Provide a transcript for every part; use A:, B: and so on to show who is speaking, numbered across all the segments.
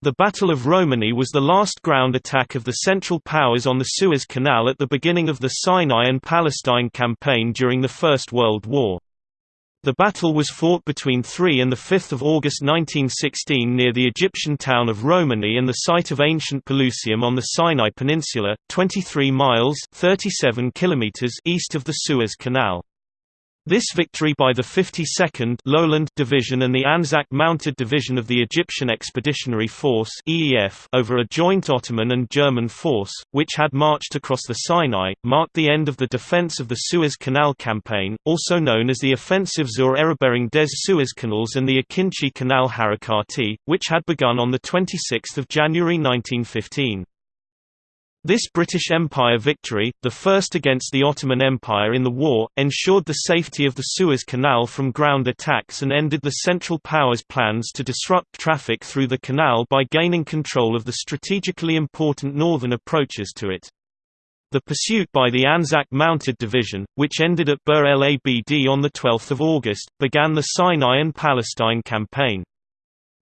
A: The Battle of Romani was the last ground attack of the Central Powers on the Suez Canal at the beginning of the Sinai and Palestine campaign during the First World War. The battle was fought between 3 and 5 August 1916 near the Egyptian town of Romani and the site of ancient Pelusium on the Sinai Peninsula, 23 miles 37 kilometers east of the Suez Canal. This victory by the 52nd Lowland Division and the Anzac Mounted Division of the Egyptian Expeditionary Force (EEF) over a joint Ottoman and German force, which had marched across the Sinai, marked the end of the defense of the Suez Canal campaign, also known as the Offensive zur Eroberung des Suezkanals and the Akinci Canal Harakati, which had begun on the 26th of January 1915. This British Empire victory, the first against the Ottoman Empire in the war, ensured the safety of the Suez Canal from ground attacks and ended the Central Powers' plans to disrupt traffic through the canal by gaining control of the strategically important northern approaches to it. The pursuit by the Anzac Mounted Division, which ended at Bir el Abd on 12 August, began the Sinai and Palestine campaign.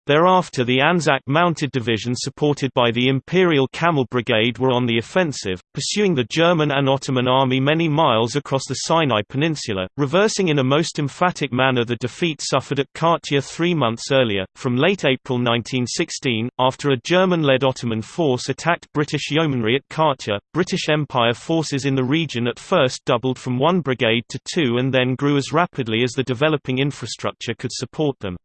A: Thereafter the Anzac Mounted Division supported by the Imperial Camel Brigade were on the offensive, pursuing the German and Ottoman army many miles across the Sinai Peninsula, reversing in a most emphatic manner the defeat suffered at Katia three months earlier. From late April 1916, after a German-led Ottoman force attacked British yeomanry at Katia, British Empire forces in the region at first doubled from one brigade to two and then grew as rapidly as the developing infrastructure could support them.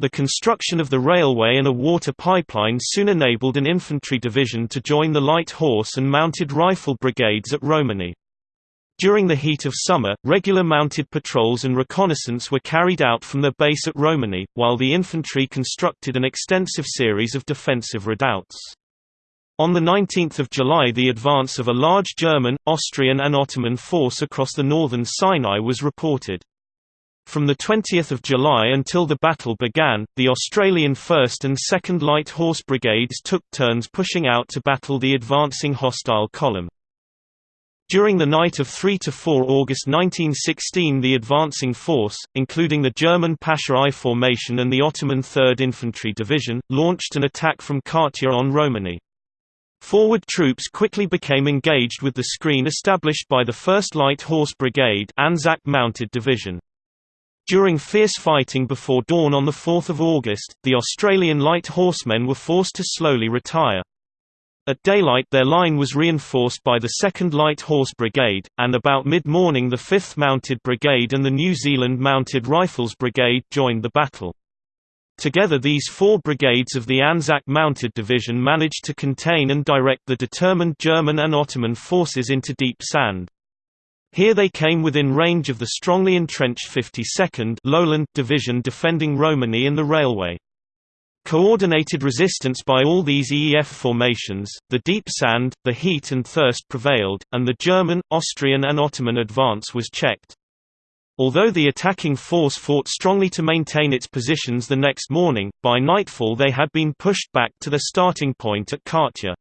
A: The construction of the railway and a water pipeline soon enabled an infantry division to join the light horse and mounted rifle brigades at Romani. During the heat of summer, regular mounted patrols and reconnaissance were carried out from their base at Romani, while the infantry constructed an extensive series of defensive redoubts. On 19 July the advance of a large German, Austrian and Ottoman force across the northern Sinai was reported. From 20 July until the battle began, the Australian 1st and 2nd Light Horse Brigades took turns pushing out to battle the advancing hostile column. During the night of 3 to 4 August 1916 the advancing force, including the German Pasha I formation and the Ottoman 3rd Infantry Division, launched an attack from Katia on Romani. Forward troops quickly became engaged with the screen established by the 1st Light Horse Brigade Anzac Mounted Division. During fierce fighting before dawn on 4 August, the Australian light horsemen were forced to slowly retire. At daylight their line was reinforced by the 2nd Light Horse Brigade, and about mid-morning the 5th Mounted Brigade and the New Zealand Mounted Rifles Brigade joined the battle. Together these four brigades of the Anzac Mounted Division managed to contain and direct the determined German and Ottoman forces into deep sand. Here they came within range of the strongly entrenched 52nd Lowland Division defending Romani and the railway. Coordinated resistance by all these EEF formations, the deep sand, the heat and thirst prevailed, and the German, Austrian and Ottoman advance was checked. Although the attacking force fought strongly to maintain its positions the next morning, by nightfall they had been pushed back to their starting point at Katia.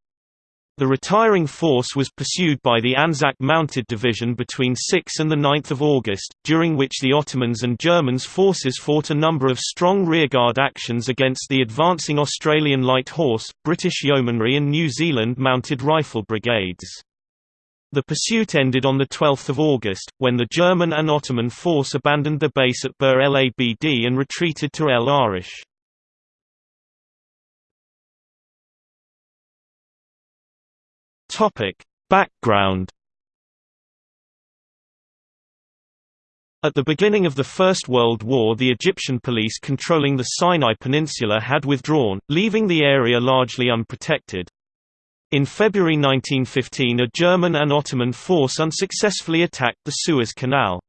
A: The retiring force was pursued by the Anzac Mounted Division between 6 and 9 August, during which the Ottomans and Germans forces fought a number of strong rearguard actions against the advancing Australian Light Horse, British Yeomanry and New Zealand Mounted Rifle Brigades. The pursuit ended on 12 August, when the German and Ottoman force abandoned their base at Bir el Abd and retreated to El Arish. Topic: Background At the beginning of the First World War the Egyptian police controlling the Sinai Peninsula had withdrawn, leaving the area largely unprotected. In February 1915 a German and Ottoman force unsuccessfully attacked the Suez Canal.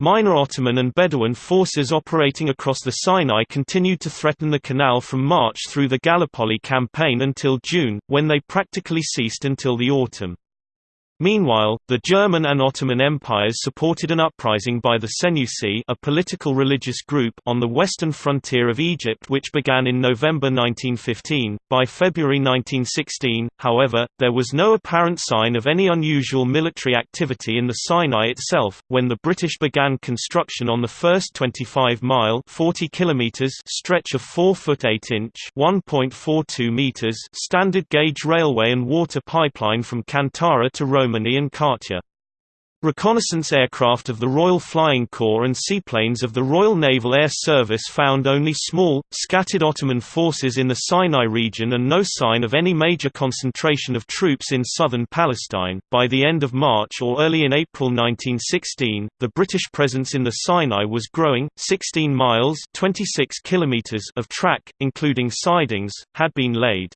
A: Minor Ottoman and Bedouin forces operating across the Sinai continued to threaten the canal from March through the Gallipoli campaign until June, when they practically ceased until the autumn. Meanwhile, the German and Ottoman empires supported an uprising by the Senussi a political religious group on the western frontier of Egypt which began in November 1915. By February 1916, however, there was no apparent sign of any unusual military activity in the Sinai itself, when the British began construction on the first 25-mile stretch of 4-foot 8-inch standard gauge railway and water pipeline from Kantara to Rome Romani and Katia. Reconnaissance aircraft of the Royal Flying Corps and seaplanes of the Royal Naval Air Service found only small, scattered Ottoman forces in the Sinai region and no sign of any major concentration of troops in southern Palestine. By the end of March or early in April 1916, the British presence in the Sinai was growing. 16 miles (26 kilometers) of track, including sidings, had been laid.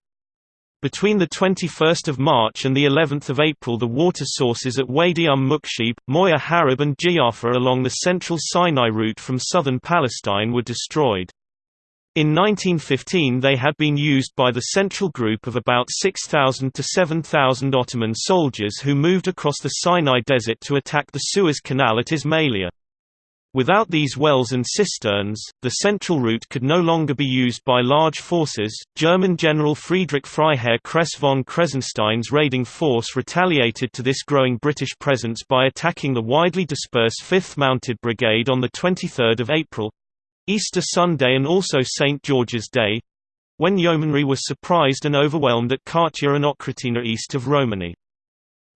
A: Between 21 March and the 11th of April the water sources at Wadi um Mukshib, Moya Harib and Jaffa along the central Sinai route from southern Palestine were destroyed. In 1915 they had been used by the central group of about 6,000 to 7,000 Ottoman soldiers who moved across the Sinai Desert to attack the Suez Canal at Ismailia. Without these wells and cisterns, the central route could no longer be used by large forces. German General Friedrich Freiherr Kress von Kressenstein's raiding force retaliated to this growing British presence by attacking the widely dispersed 5th Mounted Brigade on 23 April Easter Sunday and also St. George's Day when yeomanry was surprised and overwhelmed at Katia and Oghratina east of Romani.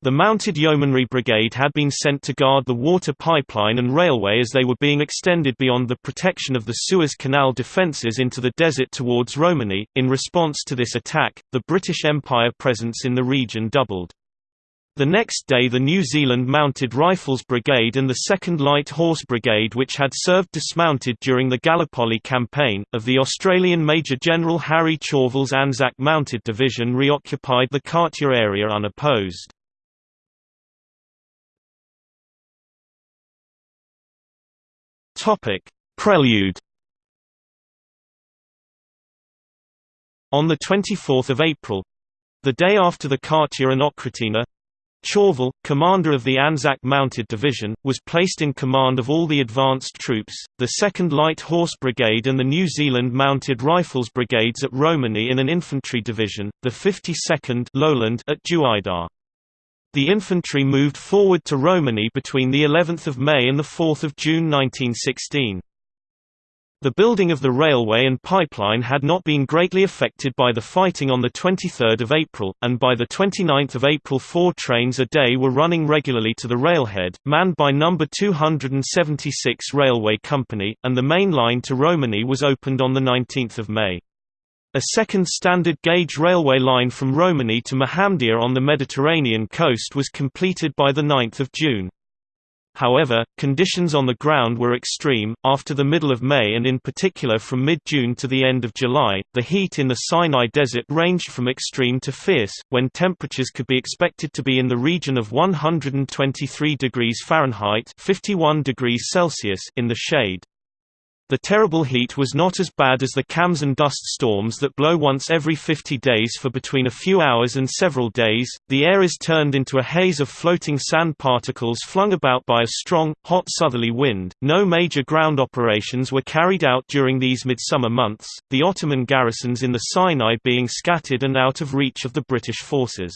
A: The Mounted Yeomanry Brigade had been sent to guard the water pipeline and railway as they were being extended beyond the protection of the Suez Canal defences into the desert towards Romani. In response to this attack, the British Empire presence in the region doubled. The next day the New Zealand Mounted Rifles Brigade and the 2nd Light Horse Brigade which had served dismounted during the Gallipoli campaign, of the Australian Major General Harry Chauvel's Anzac Mounted Division reoccupied the Katia area unopposed. Topic: Prelude. On 24 April, the day after the Katia and Oghratina, Chauvel, commander of the Anzac Mounted Division, was placed in command of all the advanced troops, the 2nd Light Horse Brigade and the New Zealand Mounted Rifles Brigades at Romani in an infantry division, the 52nd Lowland at Juaidar. The infantry moved forward to Romani between the 11th of May and the 4th of June 1916. The building of the railway and pipeline had not been greatly affected by the fighting on the 23 April, and by the 29 April four trains a day were running regularly to the railhead, manned by No. 276 Railway Company, and the main line to Romani was opened on 19 May. A second standard gauge railway line from Romani to Mohammedia on the Mediterranean coast was completed by 9 June. However, conditions on the ground were extreme. After the middle of May and in particular from mid June to the end of July, the heat in the Sinai Desert ranged from extreme to fierce, when temperatures could be expected to be in the region of 123 degrees Fahrenheit (51 degrees Celsius) in the shade. The terrible heat was not as bad as the khamsins and dust storms that blow once every 50 days for between a few hours and several days. The air is turned into a haze of floating sand particles flung about by a strong, hot southerly wind. No major ground operations were carried out during these midsummer months, the Ottoman garrisons in the Sinai being scattered and out of reach of the British forces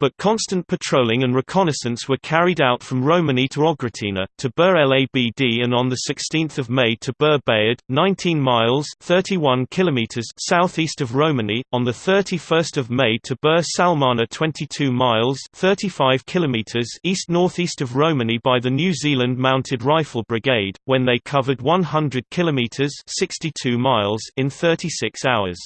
A: but constant patrolling and reconnaissance were carried out from Romani to Oghratina, to Bir el Abd and on 16 May to Bir Bayad, 19 miles 31 kilometers southeast of Romani, on 31 May to Bir Salmana 22 miles 35 kilometers east-northeast of Romani by the New Zealand Mounted Rifle Brigade, when they covered 100 kilometers 62 miles in 36 hours.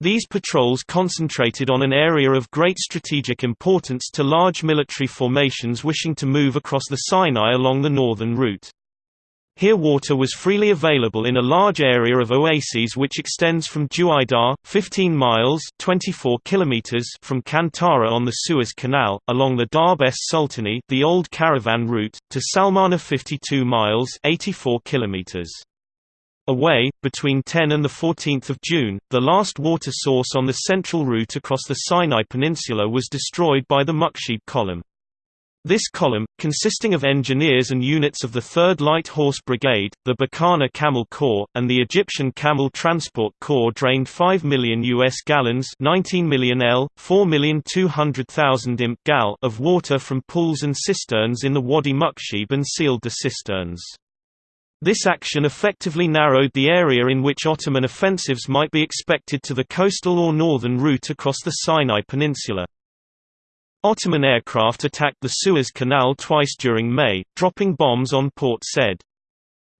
A: These patrols concentrated on an area of great strategic importance to large military formations wishing to move across the Sinai along the northern route. Here water was freely available in a large area of oases which extends from Juaidar, 15 miles 24 kilometers from Kantara on the Suez Canal, along the Darb es Sultani the old caravan route, to Salmana 52 miles 84 kilometers. Away, between 10 and 14 June, the last water source on the central route across the Sinai Peninsula was destroyed by the Mukhshib column. This column, consisting of engineers and units of the 3rd Light Horse Brigade, the Bikanir Camel Corps, and the Egyptian Camel Transport Corps drained 5 million US gallons 19 million L, 4,200,000 imp gal of water from pools and cisterns in the Wadi Mukhshib and sealed the cisterns. This action effectively narrowed the area in which Ottoman offensives might be expected to the coastal or northern route across the Sinai Peninsula. Ottoman aircraft attacked the Suez Canal twice during May, dropping bombs on Port Said.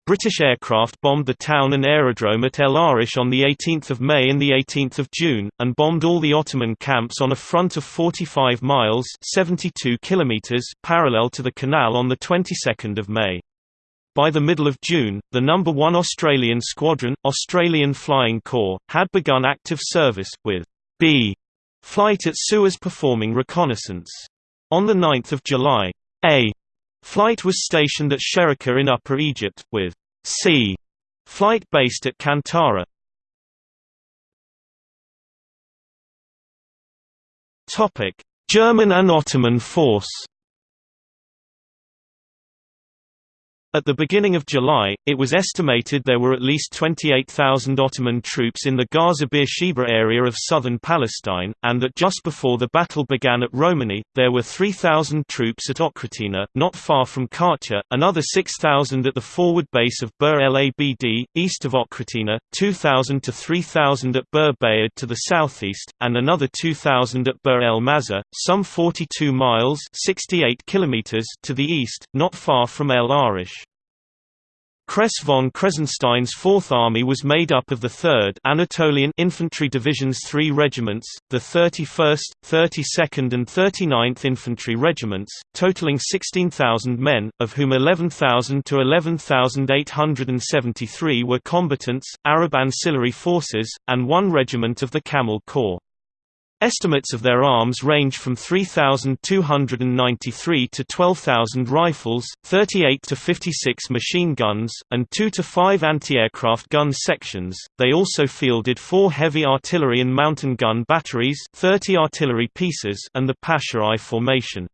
A: British aircraft bombed the town and aerodrome at El Arish on 18 May and 18 June, and bombed all the Ottoman camps on a front of 45 miles 72 kilometers parallel to the canal on the 22nd of May. By the middle of June, the No. 1 Australian Squadron, Australian Flying Corps, had begun active service, with B Flight at Suez performing reconnaissance. On 9 July, A flight was stationed at Sherika in Upper Egypt, with C flight based at Kantara. German and Ottoman force At the beginning of July, it was estimated there were at least 28,000 Ottoman troops in the Gaza Beersheba area of southern Palestine, and that just before the battle began at Romani, there were 3,000 troops at Oghratina, not far from Katia, another 6,000 at the forward base of Bir el Abd, east of Oghratina, 2,000 to 3,000 at Bir Bayad to the southeast, and another 2,000 at Bir el Mazar, some 42 miles 68 kilometers to the east, not far from El Arish. Kress von Kressenstein's Fourth Army was made up of the 3rd Anatolian Infantry Division's three regiments, the 31st, 32nd and 39th Infantry Regiments, totaling 16,000 men, of whom 11,000 to 11,873 were combatants, Arab ancillary forces, and one regiment of the Camel Corps. Estimates of their arms range from 3,293 to 12,000 rifles, 38 to 56 machine guns, and 2 to 5 anti-aircraft gun sections. They also fielded 4 heavy artillery and mountain gun batteries, 30 artillery pieces, and the Pasha I formation.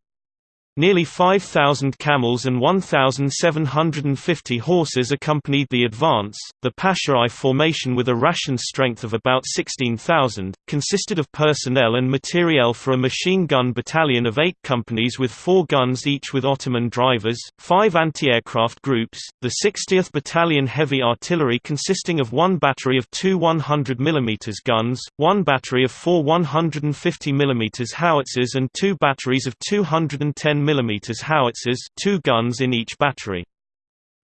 A: Nearly 5,000 camels and 1,750 horses accompanied the advance. The Pasha formation, with a ration strength of about 16,000, consisted of personnel and materiel for a machine gun battalion of eight companies with four guns each with Ottoman drivers, five anti aircraft groups, the 60th Battalion Heavy Artillery consisting of one battery of two 100 mm guns, one battery of four 150 mm howitzers, and two batteries of 210 mm howitzers two guns in each battery.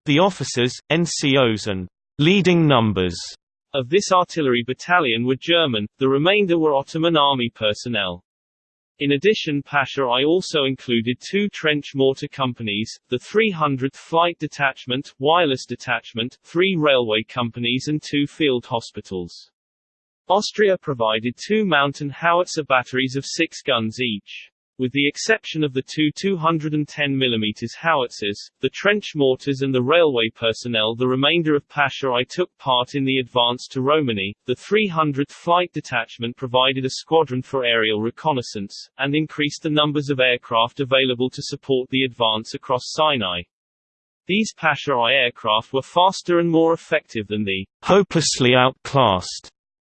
A: The officers, NCOs and «leading numbers» of this artillery battalion were German, the remainder were Ottoman army personnel. In addition Pasha I also included two trench mortar companies, the 300th Flight Detachment, Wireless Detachment, three railway companies and two field hospitals. Austria provided two mountain howitzer batteries of six guns each. With the exception of the two 210 mm howitzers, the trench mortars and the railway personnel the remainder of Pasha I took part in the advance to Romani. The 300th Flight Detachment provided a squadron for aerial reconnaissance, and increased the numbers of aircraft available to support the advance across Sinai. These Pasha I aircraft were faster and more effective than the hopelessly outclassed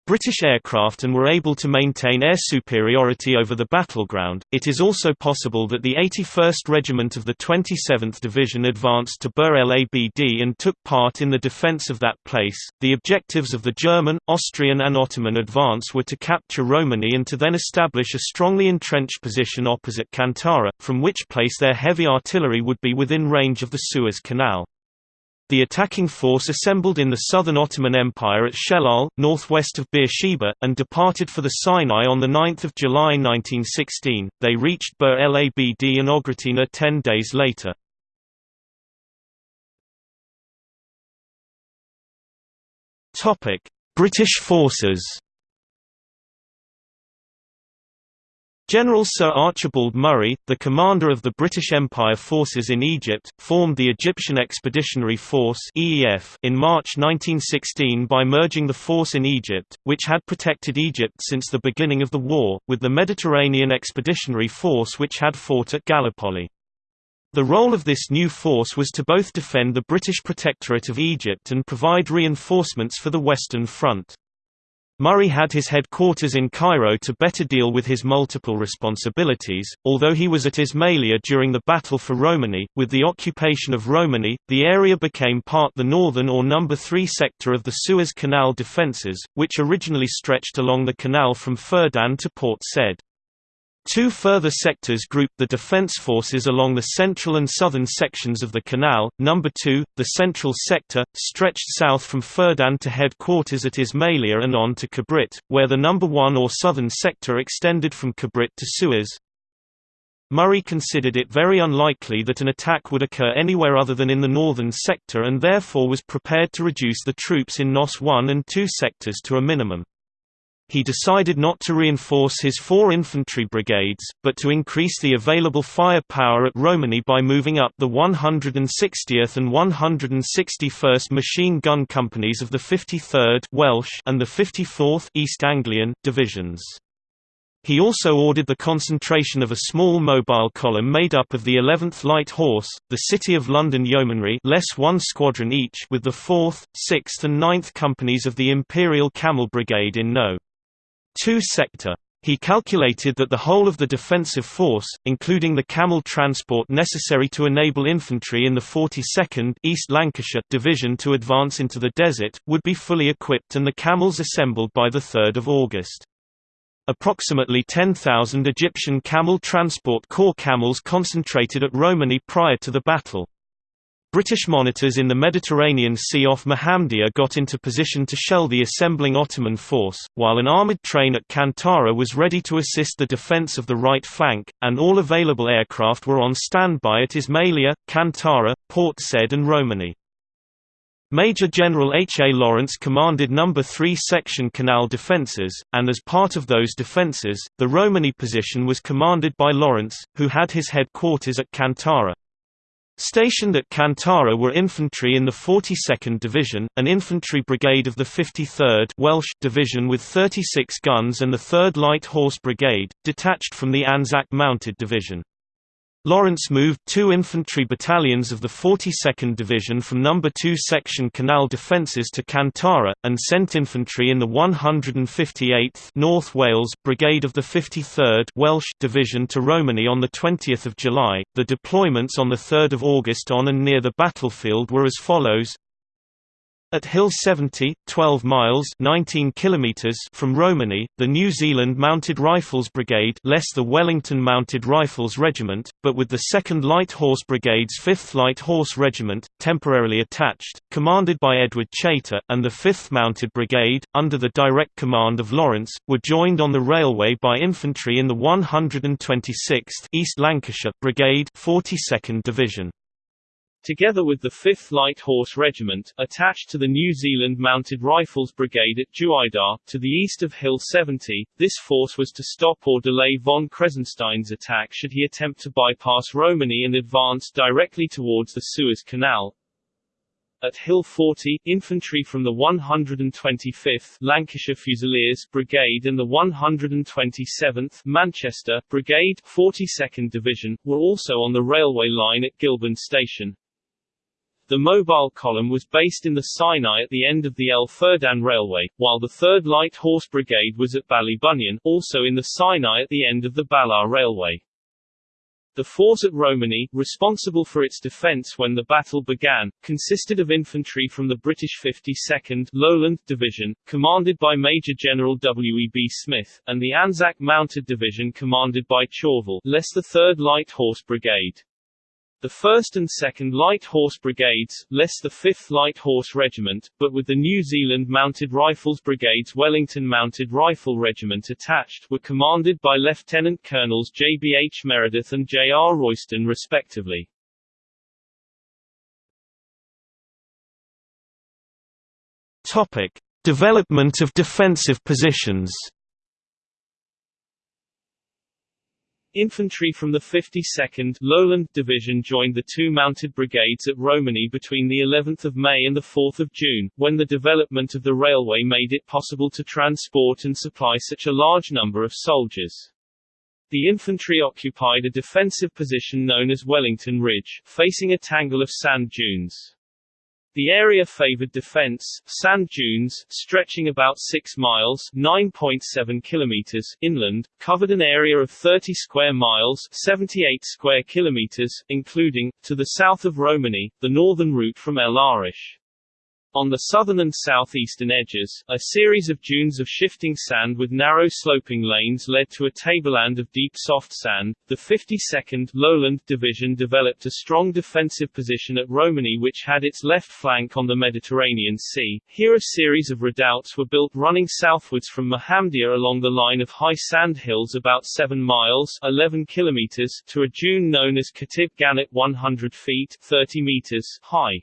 A: British aircraft and were able to maintain air superiority over the battleground. It is also possible that the 81st Regiment of the 27th Division advanced to Bir el Abd and took part in the defence of that place. The objectives of the German, Austrian, and Ottoman advance were to capture Romani and to then establish a strongly entrenched position opposite Kantara, from which place their heavy artillery would be within range of the Suez Canal. The attacking force assembled in the southern Ottoman Empire at Shellal, northwest of Beersheba, and departed for the Sinai on 9 July 1916. They reached Bir el Abd and Oghratina ten days later. British forces General Sir Archibald Murray, the commander of the British Empire forces in Egypt, formed the Egyptian Expeditionary Force in March 1916 by merging the force in Egypt, which had protected Egypt since the beginning of the war, with the Mediterranean Expeditionary Force which had fought at Gallipoli. The role of this new force was to both defend the British Protectorate of Egypt and provide reinforcements for the Western Front. Murray had his headquarters in Cairo to better deal with his multiple responsibilities, although he was at Ismailia during the Battle for Romani. With the occupation of Romani, the area became part the northern or number 3 sector of the Suez Canal defences, which originally stretched along the canal from Ferdan to Port Said. Two further sectors grouped the defense forces along the central and southern sections of the canal. Number 2, the central sector, stretched south from Ferdan to headquarters at Ismailia and on to Kabrit, where the number 1 or southern sector extended from Kabrit to Suez. Murray considered it very unlikely that an attack would occur anywhere other than in the northern sector and therefore was prepared to reduce the troops in NOS 1 and 2 sectors to a minimum. He decided not to reinforce his four infantry brigades, but to increase the available firepower at Romani by moving up the 160th and 161st Machine Gun Companies of the 53rd Welsh and the 54th East Anglian divisions. He also ordered the concentration of a small mobile column made up of the 11th Light Horse, the City of London Yeomanry less one squadron each with the 4th, 6th and 9th companies of the Imperial Camel Brigade in No. 2 sector. He calculated that the whole of the defensive force, including the camel transport necessary to enable infantry in the 42nd East Lancashire Division to advance into the desert, would be fully equipped and the camels assembled by 3 August. Approximately 10,000 Egyptian Camel Transport Corps camels concentrated at Romani prior to the battle. British monitors in the Mediterranean Sea off Mohammedia got into position to shell the assembling Ottoman force, while an armoured train at Kantara was ready to assist the defence of the right flank, and all available aircraft were on standby at Ismailia, Kantara, Port Said and Romani. Major General H. A. Lawrence commanded No. 3 Section Canal defences, and as part of those defences, the Romani position was commanded by Lawrence, who had his headquarters at Kantara. Stationed at Kantara were infantry in the 42nd Division, an infantry brigade of the 53rd Welsh Division with 36 guns and the 3rd Light Horse Brigade, detached from the Anzac Mounted Division. Lawrence moved two infantry battalions of the 42nd Division from No. 2 Section Canal Defences to Kantara, and sent infantry in the 158th North Wales Brigade of the 53rd Welsh Division to Romani on 20 July. The deployments on 3 August on and near the battlefield were as follows at Hill 70, 12 miles 19 kilometers from Romani, the New Zealand Mounted Rifles Brigade less the Wellington Mounted Rifles Regiment, but with the 2nd Light Horse Brigade's 5th Light Horse Regiment, temporarily attached, commanded by Edward Chater, and the 5th Mounted Brigade, under the direct command of Lawrence, were joined on the railway by infantry in the 126th East Lancashire Brigade 42nd Division together with the 5th Light Horse Regiment, attached to the New Zealand Mounted Rifles Brigade at Juaidar, to the east of Hill 70. This force was to stop or delay von Kressenstein's attack should he attempt to bypass Romani and advance directly towards the Suez Canal. At Hill 40, infantry from the 125th Lancashire Fusiliers Brigade and the 127th Manchester Brigade 42nd Division, were also on the railway line at Gilban Station. The mobile column was based in the Sinai at the end of the El Ferdan Railway, while the 3rd Light Horse Brigade was at Ballybunion, also in the Sinai at the end of the Ballah Railway. The force at Romani, responsible for its defence when the battle began, consisted of infantry from the British 52nd Lowland Division, commanded by Major General W. E. B. Smith, and the Anzac Mounted Division commanded by Chauvel, less the 3rd Light Horse Brigade. The 1st and 2nd Light Horse Brigades, less the 5th Light Horse Regiment, but with the New Zealand Mounted Rifles Brigade's Wellington Mounted Rifle Regiment attached, were commanded by Lieutenant Colonels J. B. H. Meredith and J. R. Royston respectively. Topic. Development of defensive positions
B: Infantry from the 52nd Lowland Division joined the two mounted brigades at Romani between the 11th of May and the 4th of June, when the development of the railway made it possible to transport and supply such a large number of soldiers. The infantry occupied a defensive position known as Wellington Ridge, facing a tangle of sand dunes. The area favored defense, sand dunes, stretching about 6 miles 9.7 kilometers inland, covered an area of 30 square miles 78 square kilometers, including, to the south of Romani, the northern route from El Arish. On the southern and southeastern edges, a series of dunes of shifting sand with narrow sloping lanes led to a tableland of deep soft sand. The 52nd Lowland Division developed a strong defensive position at Romani which had its left flank on the Mediterranean Sea. Here a series of redoubts were built running southwards from Mohamdia along the line of high sand hills about 7 miles 11 kilometers to a dune known as Katib Ganat 100 feet 30 meters high.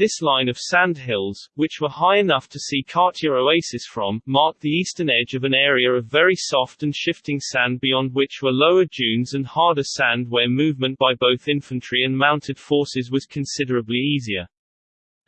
B: This line of sand hills, which were high enough to see Katia Oasis from, marked the eastern edge of an area of very soft and shifting sand beyond which were lower dunes and harder sand where movement by both infantry and mounted forces was considerably easier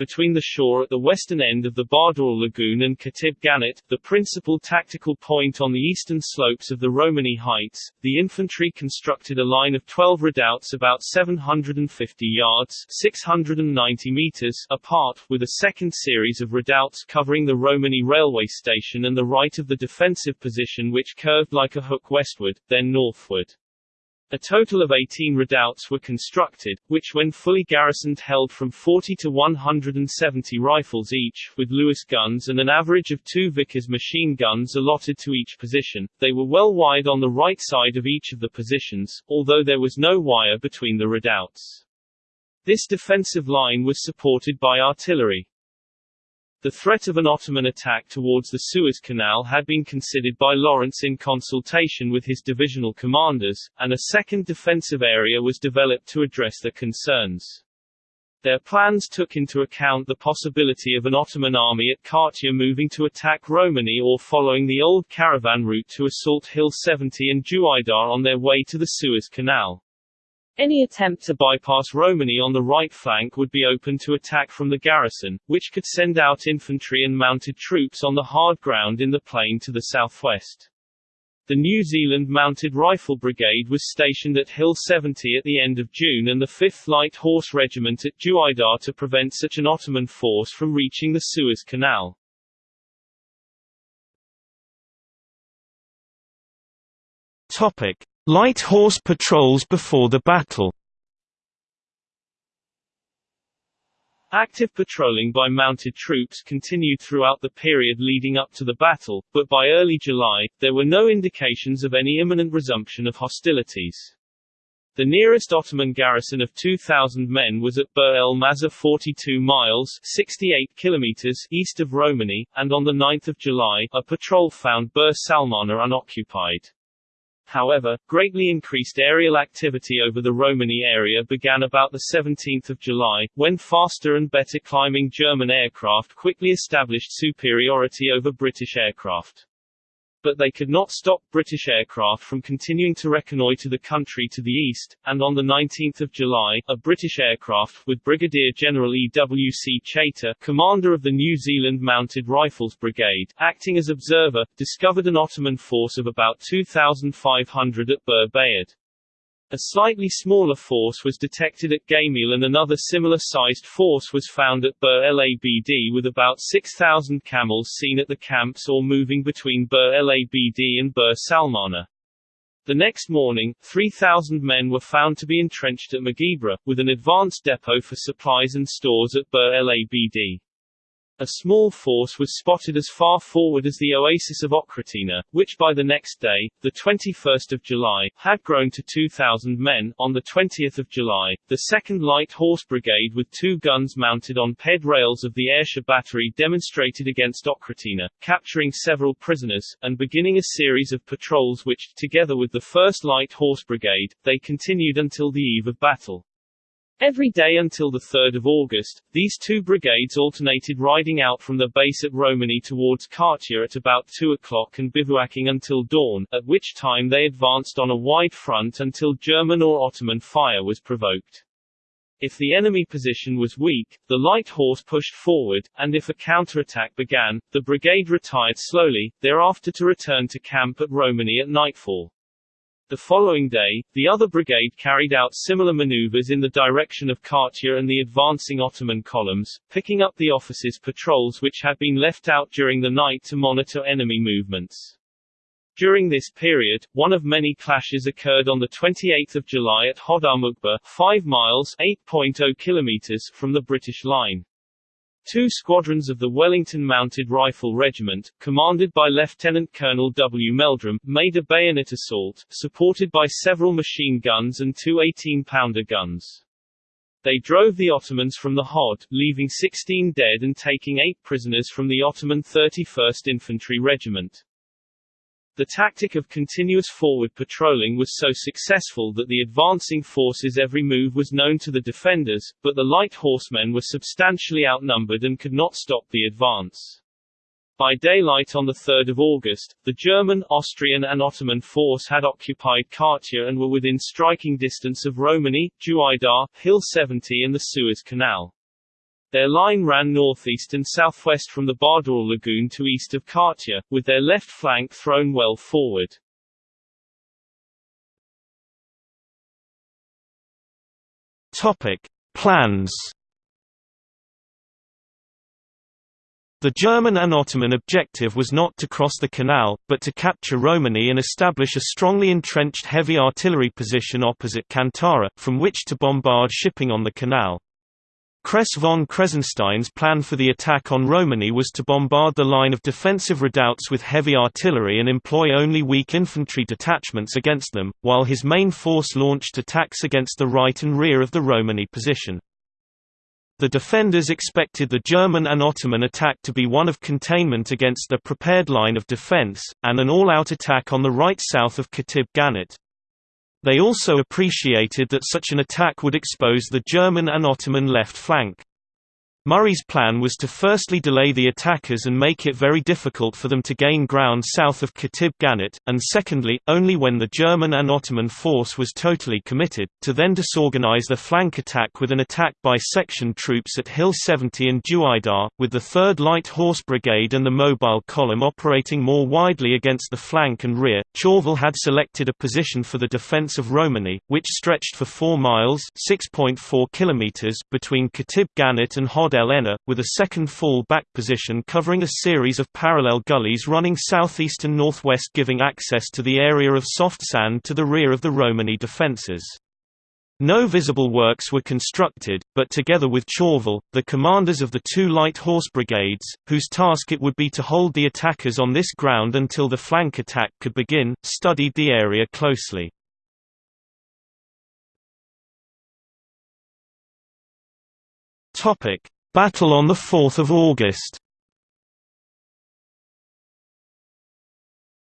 B: between the shore at the western end of the Bardawil Lagoon and Katib Ganat, the principal tactical point on the eastern slopes of the Romani Heights, the infantry constructed a line of 12 redoubts about 750 yards 690 meters apart, with a second series of redoubts covering the Romani railway station and the right of the defensive position which curved like a hook westward, then northward. A total of 18 redoubts were constructed, which when fully garrisoned held from 40 to 170 rifles each, with Lewis guns and an average of two Vickers machine guns allotted to each position. They were well wide on the right side of each of the positions, although there was no wire between the redoubts. This defensive line was supported by artillery. The threat of an Ottoman attack towards the Suez Canal had been considered by Lawrence in consultation with his divisional commanders, and a second defensive area was developed to address their concerns. Their plans took into account the possibility of an Ottoman army at Katia moving to attack Romani or following the old caravan route to assault Hill 70 and Juaidar on their way to the Suez Canal. Any attempt to bypass Romani on the right flank would be open to attack from the garrison, which could send out infantry and mounted troops on the hard ground in the plain to the southwest. The New Zealand Mounted Rifle Brigade was stationed at Hill 70 at the end of June and the 5th Light Horse Regiment at Juaidar to prevent such an Ottoman force from reaching the Suez Canal. Topic. Light horse patrols before the battle Active patrolling by mounted troops continued throughout the period leading up to the battle, but by early July, there were no indications of any imminent resumption of hostilities. The nearest Ottoman garrison of 2,000 men was at Bir el Mazar 42 miles 68 kilometers east of Romani, and on 9 July, a patrol found Bir Salmana unoccupied. However, greatly increased aerial activity over the Romani area began about 17 July, when faster and better climbing German aircraft quickly established superiority over British aircraft but they could not stop British aircraft from continuing to reconnoitre the country to the east, and on 19 July, a British aircraft, with Brigadier General E. W. C. Chater, commander of the New Zealand Mounted Rifles Brigade, acting as observer, discovered an Ottoman force of about 2,500 at Bir Bayat. A slightly smaller force was detected at Gamil and another similar-sized force was found at Bir el Abd with about 6,000 camels seen at the camps or moving between Bur Labd and Bir Salmana. The next morning, 3,000 men were found to be entrenched at Magibra, with an advanced depot for supplies and stores at Bur Labd. A small force was spotted as far forward as the oasis of Oghratina, which by the next day, the 21st of July, had grown to 2,000 men. On the 20th of July, the 2nd Light Horse Brigade with two guns mounted on ped rails of the Ayrshire battery demonstrated against Oghratina, capturing several prisoners, and beginning a series of patrols which, together with the 1st Light Horse Brigade, they continued until the eve of battle. Every day until 3 August, these two brigades alternated riding out from their base at Romani towards Katia at about 2 o'clock and bivouacking until dawn, at which time they advanced on a wide front until German or Ottoman fire was provoked. If the enemy position was weak, the light horse pushed forward, and if a counterattack began, the brigade retired slowly, thereafter to return to camp at Romani at nightfall. The following day, the other brigade carried out similar maneuvers in the direction of Katia and the advancing Ottoman columns, picking up the officers' patrols which had been left out during the night to monitor enemy movements. During this period, one of many clashes occurred on 28 July at Hodarmukba, 5 miles 8.0 kilometers from the British line. Two squadrons of the Wellington Mounted Rifle Regiment, commanded by Lieutenant Colonel W. Meldrum, made a bayonet assault, supported by several machine guns and two 18-pounder guns. They drove the Ottomans from the Hod, leaving 16 dead and taking eight prisoners from the Ottoman 31st Infantry Regiment. The tactic of continuous forward patrolling was so successful that the advancing force's every move was known to the defenders, but the light horsemen were substantially outnumbered and could not stop the advance. By daylight on 3 August, the German, Austrian and Ottoman force had occupied Katia and were within striking distance of Romani, Juaidar, Hill 70 and the Suez Canal. Their line ran northeast and southwest from the Bardawil Lagoon to east of Katia, with their left flank thrown well forward.
A: Topic: Plans. The German and Ottoman objective was not to cross the canal, but to capture Romani and establish a strongly entrenched heavy artillery position opposite Kantara, from which to bombard shipping on the canal. Kress von Kressenstein's plan for the attack on Romani was to bombard the line of defensive redoubts with heavy artillery and employ only weak infantry detachments against them, while his main force launched attacks against the right and rear of the Romani position. The defenders expected the German and Ottoman attack to be one of containment against the prepared line of defense, and an all-out attack on the right south of Katib Ganit. They also appreciated that such an attack would expose the German and Ottoman left flank. Murray's plan was to firstly delay the attackers and make it very difficult for them to gain ground south of Katib Ganit, and secondly, only when the German and Ottoman force was totally committed, to then disorganize the flank attack with an attack by section troops at Hill 70 and Juaidar, with the 3rd Light Horse Brigade and the Mobile Column operating more widely against the flank and rear. Chauvel had selected a position for the defense of Romani, which stretched for 4 miles (6.4 kilometers) between Katib Ganit and Hod El Ena, with a second fall-back position covering a series of parallel gullies running southeast and northwest giving access to the area of soft sand to the rear of the Romani defences. No visible works were constructed, but together with Chauvel, the commanders of the two light horse brigades, whose task it would be to hold the attackers on this ground until the flank attack could begin, studied the area closely. Battle on 4 August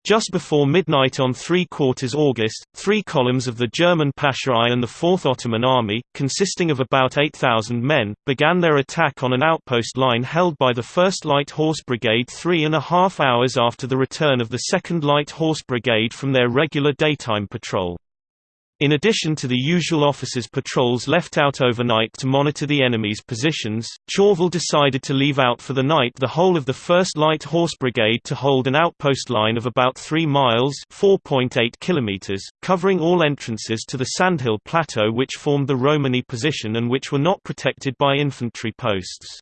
A: Just before midnight on 3 quarters August, three columns of the German Pasha and the 4th Ottoman Army, consisting of about 8,000 men, began their attack on an outpost line held by the 1st Light Horse Brigade three and a half hours after the return of the 2nd Light Horse Brigade from their regular daytime patrol. In addition to the usual officers' patrols left out overnight to monitor the enemy's positions, Chauvel decided to leave out for the night the whole of the 1st Light Horse Brigade to hold an outpost line of about 3 miles kilometers, covering all entrances to the Sandhill Plateau which formed the Romani position and which were not protected by infantry posts.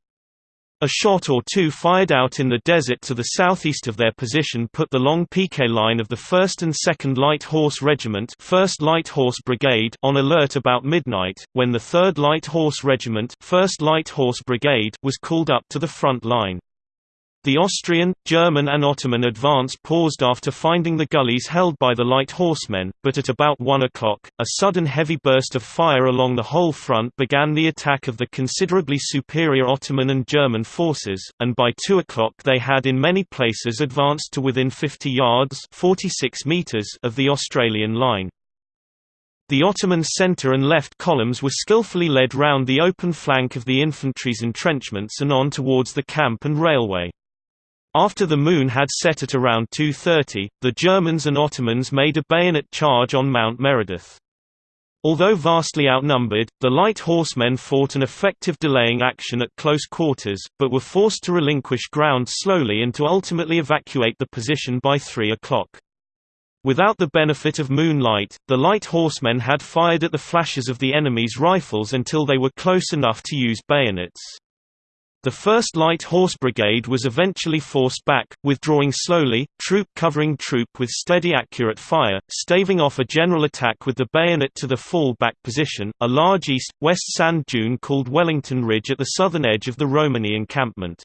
A: A shot or two fired out in the desert to the southeast of their position put the long piquet line of the 1st and 2nd Light Horse Regiment 1st Light Horse Brigade on alert about midnight, when the 3rd Light Horse Regiment 1st Light Horse Brigade was called up to the front line. The Austrian, German and Ottoman advance paused after finding the gullies held by the light horsemen, but at about 1 o'clock, a sudden heavy burst of fire along the whole front began the attack of the considerably superior Ottoman and German forces, and by 2 o'clock they had in many places advanced to within 50 yards 46 meters of the Australian line. The Ottoman centre and left columns were skillfully led round the open flank of the infantry's entrenchments and on towards the camp and railway. After the moon had set at around 2.30, the Germans and Ottomans made a bayonet charge on Mount Meredith. Although vastly outnumbered, the light horsemen fought an effective delaying action at close quarters, but were forced to relinquish ground slowly and to ultimately evacuate the position by 3 o'clock. Without the benefit of moonlight, the light horsemen had fired at the flashes of the enemy's rifles until they were close enough to use bayonets. The 1st Light Horse Brigade was eventually forced back, withdrawing slowly, troop covering troop with steady accurate fire, staving off a general attack with the bayonet to the fall-back position, a large east-west sand dune called Wellington Ridge at the southern edge of the Romani encampment.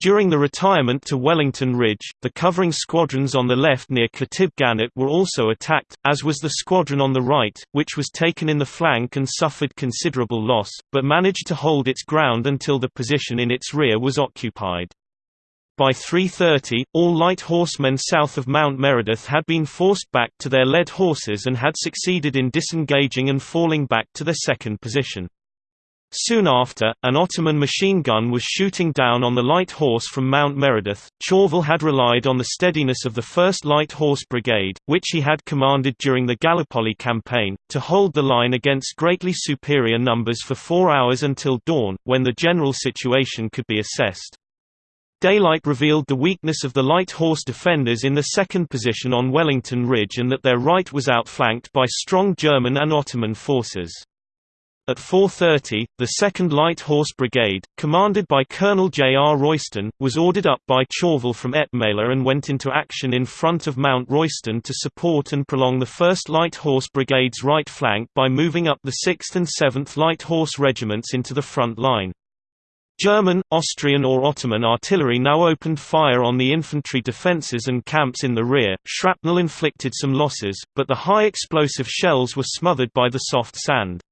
A: During the retirement to Wellington Ridge, the covering squadrons on the left near Khatib Gannat were also attacked, as was the squadron on the right, which was taken in the flank and suffered considerable loss, but managed to hold its ground until the position in its rear was occupied. By 3.30, all light horsemen south of Mount Meredith had been forced back to their led horses and had succeeded in disengaging and falling back to their second position. Soon after, an Ottoman machine gun was shooting down on the light horse from Mount Meredith. Chauvel had relied on the steadiness of the 1st Light Horse Brigade, which he had commanded during the Gallipoli campaign, to hold the line against greatly superior numbers for four hours until dawn, when the general situation could be assessed. Daylight revealed the weakness of the light horse defenders in the second position on Wellington Ridge and that their right was outflanked by strong German and Ottoman forces. At 4.30, the 2nd Light Horse Brigade, commanded by Colonel J. R. Royston, was ordered up by Chauvel from Etmala and went into action in front of Mount Royston to support and prolong the 1st Light Horse Brigade's right flank by moving up the 6th and 7th Light Horse Regiments into the front line. German, Austrian or Ottoman artillery now opened fire on the infantry defences and camps in the rear. Shrapnel inflicted some losses, but the high explosive shells were smothered by the soft sand.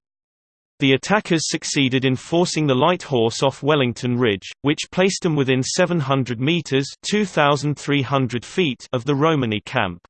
A: The attackers succeeded in forcing the light horse off Wellington Ridge, which placed them within 700 metres (2,300 feet) of the Romani camp.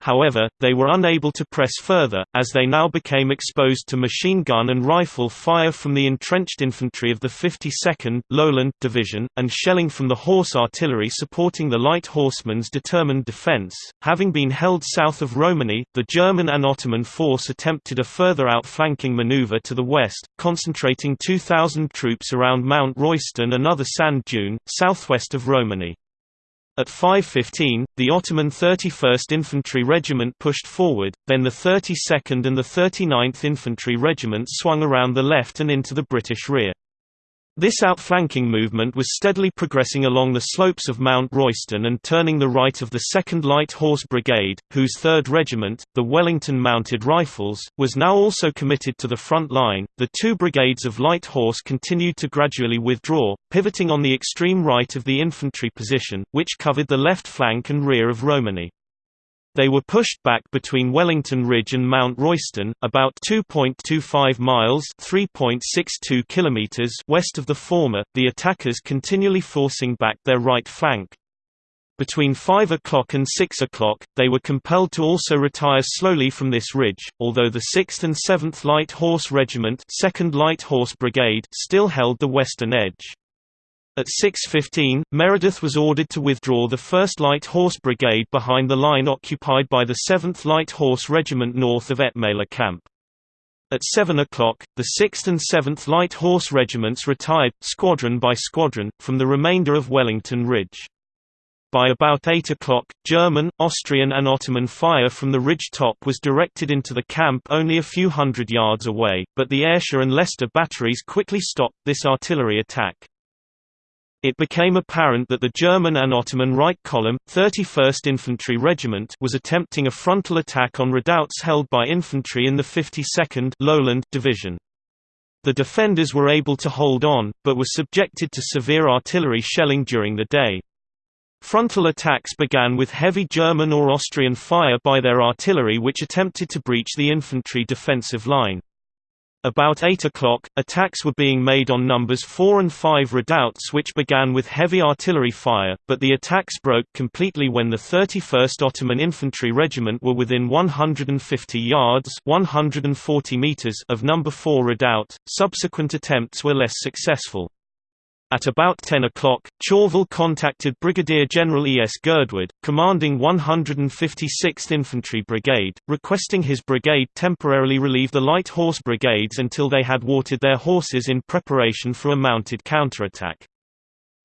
A: However, they were unable to press further, as they now became exposed to machine gun and rifle fire from the entrenched infantry of the 52nd Lowland Division, and shelling from the horse artillery supporting the light horsemen's determined defense. Having been held south of Romani, the German and Ottoman force attempted a further outflanking maneuver to the west, concentrating 2,000 troops around Mount Royston another sand dune, southwest of Romani. At 5.15, the Ottoman 31st Infantry Regiment pushed forward, then the 32nd and the 39th Infantry Regiments swung around the left and into the British rear. This outflanking movement was steadily progressing along the slopes of Mount Royston and turning the right of the 2nd Light Horse Brigade, whose 3rd Regiment, the Wellington Mounted Rifles, was now also committed to the front line. The two brigades of Light Horse continued to gradually withdraw, pivoting on the extreme right of the infantry position, which covered the left flank and rear of Romani. They were pushed back between Wellington Ridge and Mount Royston, about 2.25 miles (3.62 kilometers) west of the former, the attackers continually forcing back their right flank. Between 5 o'clock and 6 o'clock, they were compelled to also retire slowly from this ridge, although the 6th and 7th Light Horse Regiment 2nd Light Horse Brigade still held the western edge. At 6.15, Meredith was ordered to withdraw the 1st Light Horse Brigade behind the line occupied by the 7th Light Horse Regiment north of Etmala Camp. At 7 o'clock, the 6th and 7th Light Horse Regiments retired, squadron by squadron, from the remainder of Wellington Ridge. By about 8 o'clock, German, Austrian and Ottoman fire from the ridge top was directed into the camp only a few hundred yards away, but the Ayrshire and Leicester batteries quickly stopped this artillery attack. It became apparent that the German and Ottoman right column, 31st Infantry Regiment was attempting a frontal attack on redoubts held by infantry in the 52nd Lowland Division. The defenders were able to hold on, but were subjected to severe artillery shelling during the day. Frontal attacks began with heavy German or Austrian fire by their artillery which attempted to breach the infantry defensive line. About 8 o'clock, attacks were being made on numbers 4 and 5 redoubts which began with heavy artillery fire, but the attacks broke completely when the 31st Ottoman Infantry Regiment were within 150 yards 140 meters of number 4 redoubt. Subsequent attempts were less successful. At about 10 o'clock, Chauvel contacted Brigadier General E. S. Girdwood, commanding 156th Infantry Brigade, requesting his brigade temporarily relieve the light horse brigades until they had watered their horses in preparation for a mounted counterattack.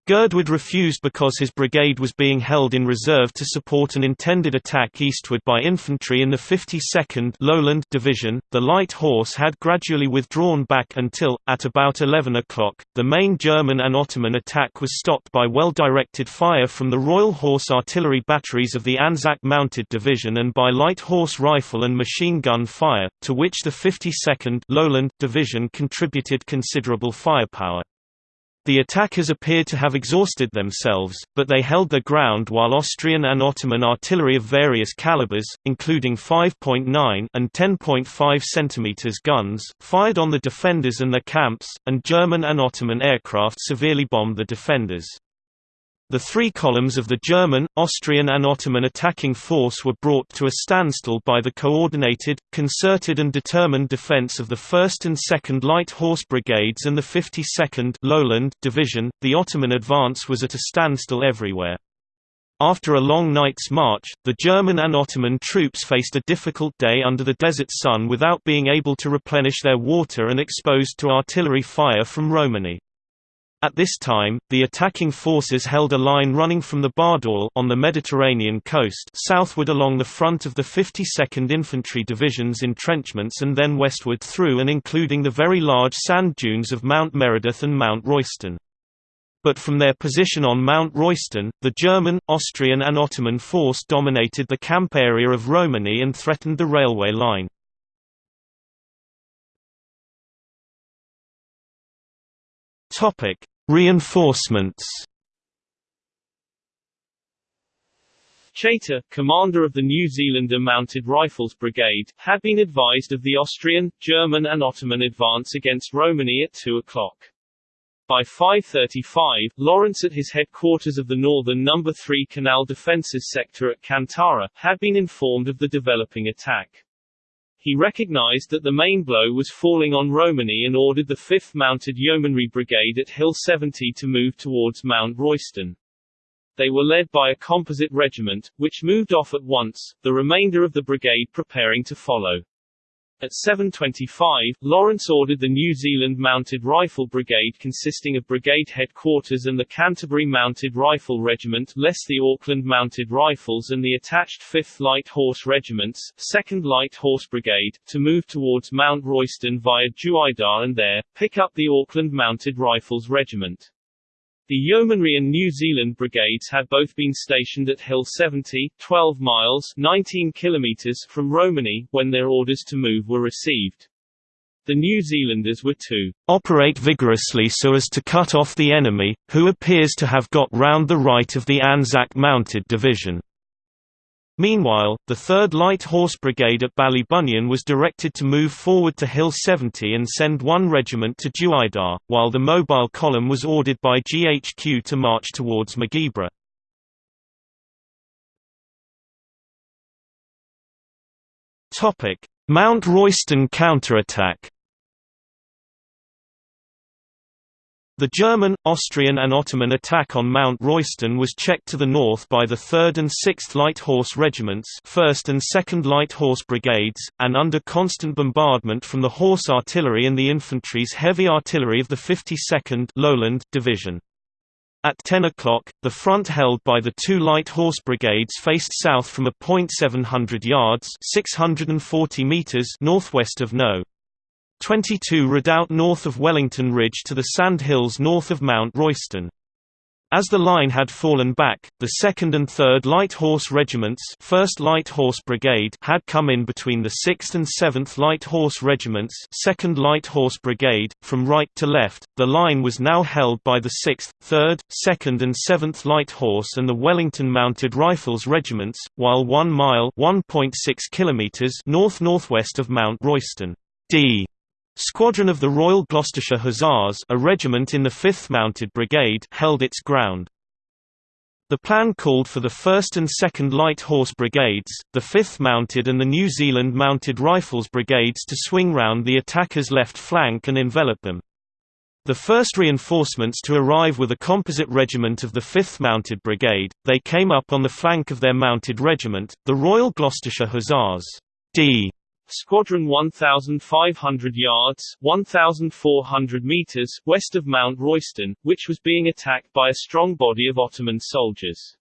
A: Girdwood refused because his brigade was being held in reserve to support an intended attack eastward by infantry in the 52nd Lowland Division. The light horse had gradually withdrawn back until, at about 11 o'clock, the main German and Ottoman attack was stopped by well-directed fire from the Royal Horse Artillery batteries of the Anzac Mounted Division and by light horse rifle and machine gun fire, to which the 52nd Lowland Division contributed considerable firepower. The attackers appeared to have exhausted themselves, but they held their ground while Austrian and Ottoman artillery of various calibers, including 5.9 and 10.5 cm guns, fired on the defenders and their camps, and German and Ottoman aircraft severely bombed the defenders. The three columns of the German, Austrian and Ottoman attacking force were brought to a standstill by the coordinated, concerted and determined defense of the 1st and 2nd Light Horse Brigades and the 52nd Lowland Division. The Ottoman advance was at a standstill everywhere. After a long night's march, the German and Ottoman troops faced a difficult day under the desert sun without being able to replenish their water and exposed to artillery fire from Romani. At this time, the attacking forces held a line running from the Bardawil on the Mediterranean coast southward along the front of the 52nd Infantry Division's entrenchments and then westward through and including the very large sand dunes of Mount Meredith and Mount Royston. But from their position on Mount Royston, the German, Austrian and Ottoman force dominated the camp area of Romani and threatened the railway line. Topic: Reinforcements
B: Chaytor, commander of the New Zealander Mounted Rifles Brigade, had been advised of the Austrian, German and Ottoman advance against Romani at 2 o'clock. By 5.35, Lawrence at his headquarters of the northern No. 3 Canal Defences sector at Kantara, had been informed of the developing attack. He recognized that the main blow was falling on Romani and ordered the 5th Mounted Yeomanry Brigade at Hill 70 to move towards Mount Royston. They were led by a composite regiment, which moved off at once, the remainder of the brigade preparing to follow. At 7.25, Lawrence ordered the New Zealand Mounted Rifle Brigade consisting of Brigade Headquarters and the Canterbury Mounted Rifle Regiment less the Auckland Mounted Rifles and the attached 5th Light Horse Regiments, 2nd Light Horse Brigade, to move towards Mount Royston via Dueidar and there, pick up the Auckland Mounted Rifles Regiment. The Yeomanry and New Zealand brigades had both been stationed at Hill 70, 12 miles 19 kilometers from Romani, when their orders to move were received. The New Zealanders were to
A: operate vigorously so as to cut off the enemy, who appears to have got round the right of the Anzac Mounted Division. Meanwhile, the 3rd Light Horse Brigade at Ballybunion was directed to move forward to Hill 70 and send one regiment to Dueidar, while the mobile column was ordered by GHQ to march towards Mageibra. Mount Royston counterattack The German, Austrian and Ottoman attack on Mount Royston was checked to the north by the 3rd and 6th Light Horse Regiments 1st and 2nd Light Horse Brigades, and under constant bombardment from the Horse Artillery and the infantry's heavy artillery of the 52nd Lowland Division. At 10 o'clock, the front held by the two light horse brigades faced south from a point 700 yards 640 meters northwest of No. 22 Redoubt north of Wellington Ridge to the sand hills north of Mount Royston. As the line had fallen back, the 2nd and 3rd Light Horse Regiments 1st Light Horse Brigade had come in between the 6th and 7th Light Horse Regiments 2nd Light Horse Brigade, from right to left. The line was now held by the 6th, 3rd, 2nd and 7th Light Horse and the Wellington Mounted Rifles Regiments, while 1 mile north-northwest of Mount Royston. D Squadron of the Royal Gloucestershire Hussars a regiment in the 5th Mounted Brigade held its ground. The plan called for the 1st and 2nd Light Horse Brigades, the 5th Mounted and the New Zealand Mounted Rifles Brigades to swing round the attackers' left flank and envelop them. The first reinforcements to arrive were the composite regiment of the 5th Mounted Brigade, they came up on the flank of their mounted regiment, the Royal Gloucestershire Hussars. D.
B: Squadron 1,500 yards 1,400 meters west of Mount Royston, which was being attacked by a strong body of Ottoman soldiers.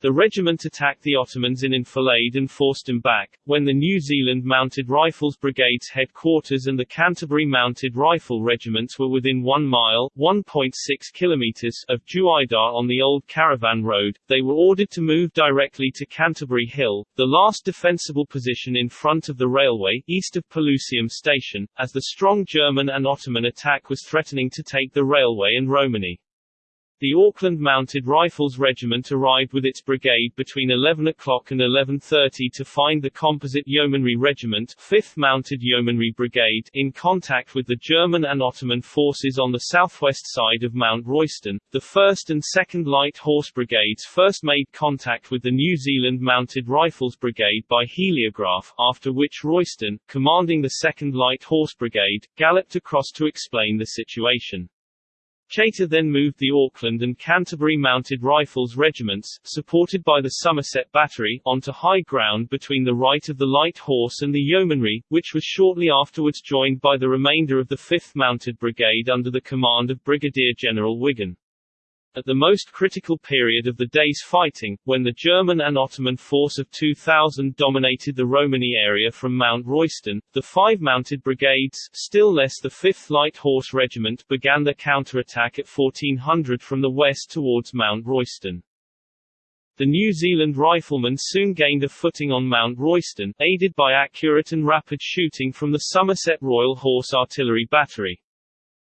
B: The regiment attacked the Ottomans in enfilade and forced them back, when the New Zealand Mounted Rifles Brigade's headquarters and the Canterbury Mounted Rifle Regiments were within 1 mile 1.6 kilometers of Dueidar on the old caravan road, they were ordered to move directly to Canterbury Hill, the last defensible position in front of the railway, east of Pelusium Station, as the strong German and Ottoman attack was threatening to take the railway and Romani. The Auckland Mounted Rifles Regiment arrived with its brigade between 11 o'clock and 11.30 to find the composite Yeomanry Regiment 5th Mounted Yeomanry Brigade in contact with the German and Ottoman forces on the southwest side of Mount Royston. The 1st and 2nd Light Horse Brigades first made contact with the New Zealand Mounted Rifles Brigade by heliograph, after which Royston, commanding the 2nd Light Horse Brigade, galloped across to explain the situation. Chaytor then moved the Auckland and Canterbury Mounted Rifles regiments, supported by the Somerset Battery, onto high ground between the right of the Light Horse and the Yeomanry, which was shortly afterwards joined by the remainder of the 5th Mounted Brigade under the command of Brigadier General Wigan. At the most critical period of the day's fighting, when the German and Ottoman force of 2,000 dominated the Romani area from Mount Royston, the five mounted brigades, still less the 5th Light Horse Regiment, began their counterattack at 1400 from the west towards Mount Royston. The New Zealand riflemen soon gained a footing on Mount Royston, aided by accurate and rapid shooting from the Somerset Royal Horse Artillery Battery.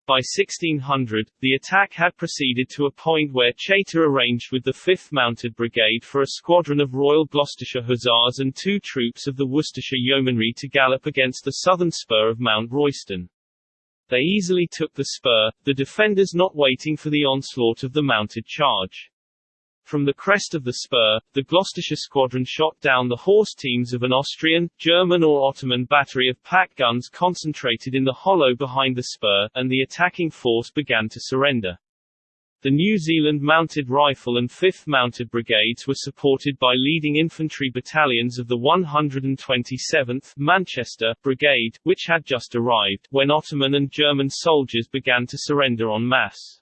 B: By 1600, the attack had proceeded to a point where Chaytor arranged with the 5th Mounted Brigade for a squadron of Royal Gloucestershire Hussars and two troops of the Worcestershire Yeomanry to gallop against the southern spur of Mount Royston. They easily took the spur, the defenders not waiting for the onslaught of the mounted charge. From the crest of the spur, the Gloucestershire squadron shot down the horse teams of an Austrian, German or Ottoman battery of pack guns concentrated in the hollow behind the spur, and the attacking force began to surrender. The New Zealand Mounted Rifle and 5th Mounted Brigades were supported by leading infantry battalions of the 127th Manchester Brigade, which had just arrived, when Ottoman and German soldiers began to surrender en masse.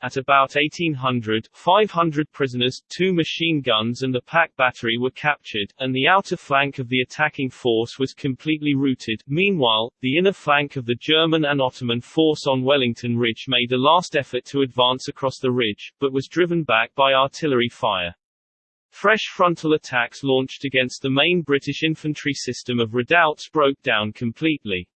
B: At about 1800, 500 prisoners, two machine guns and a pack battery were captured, and the outer flank of the attacking force was completely routed. Meanwhile, the inner flank of the German and Ottoman force on Wellington Ridge made a last effort to advance across the ridge, but was driven back by artillery fire. Fresh frontal attacks launched against the main British infantry system of redoubts broke down completely.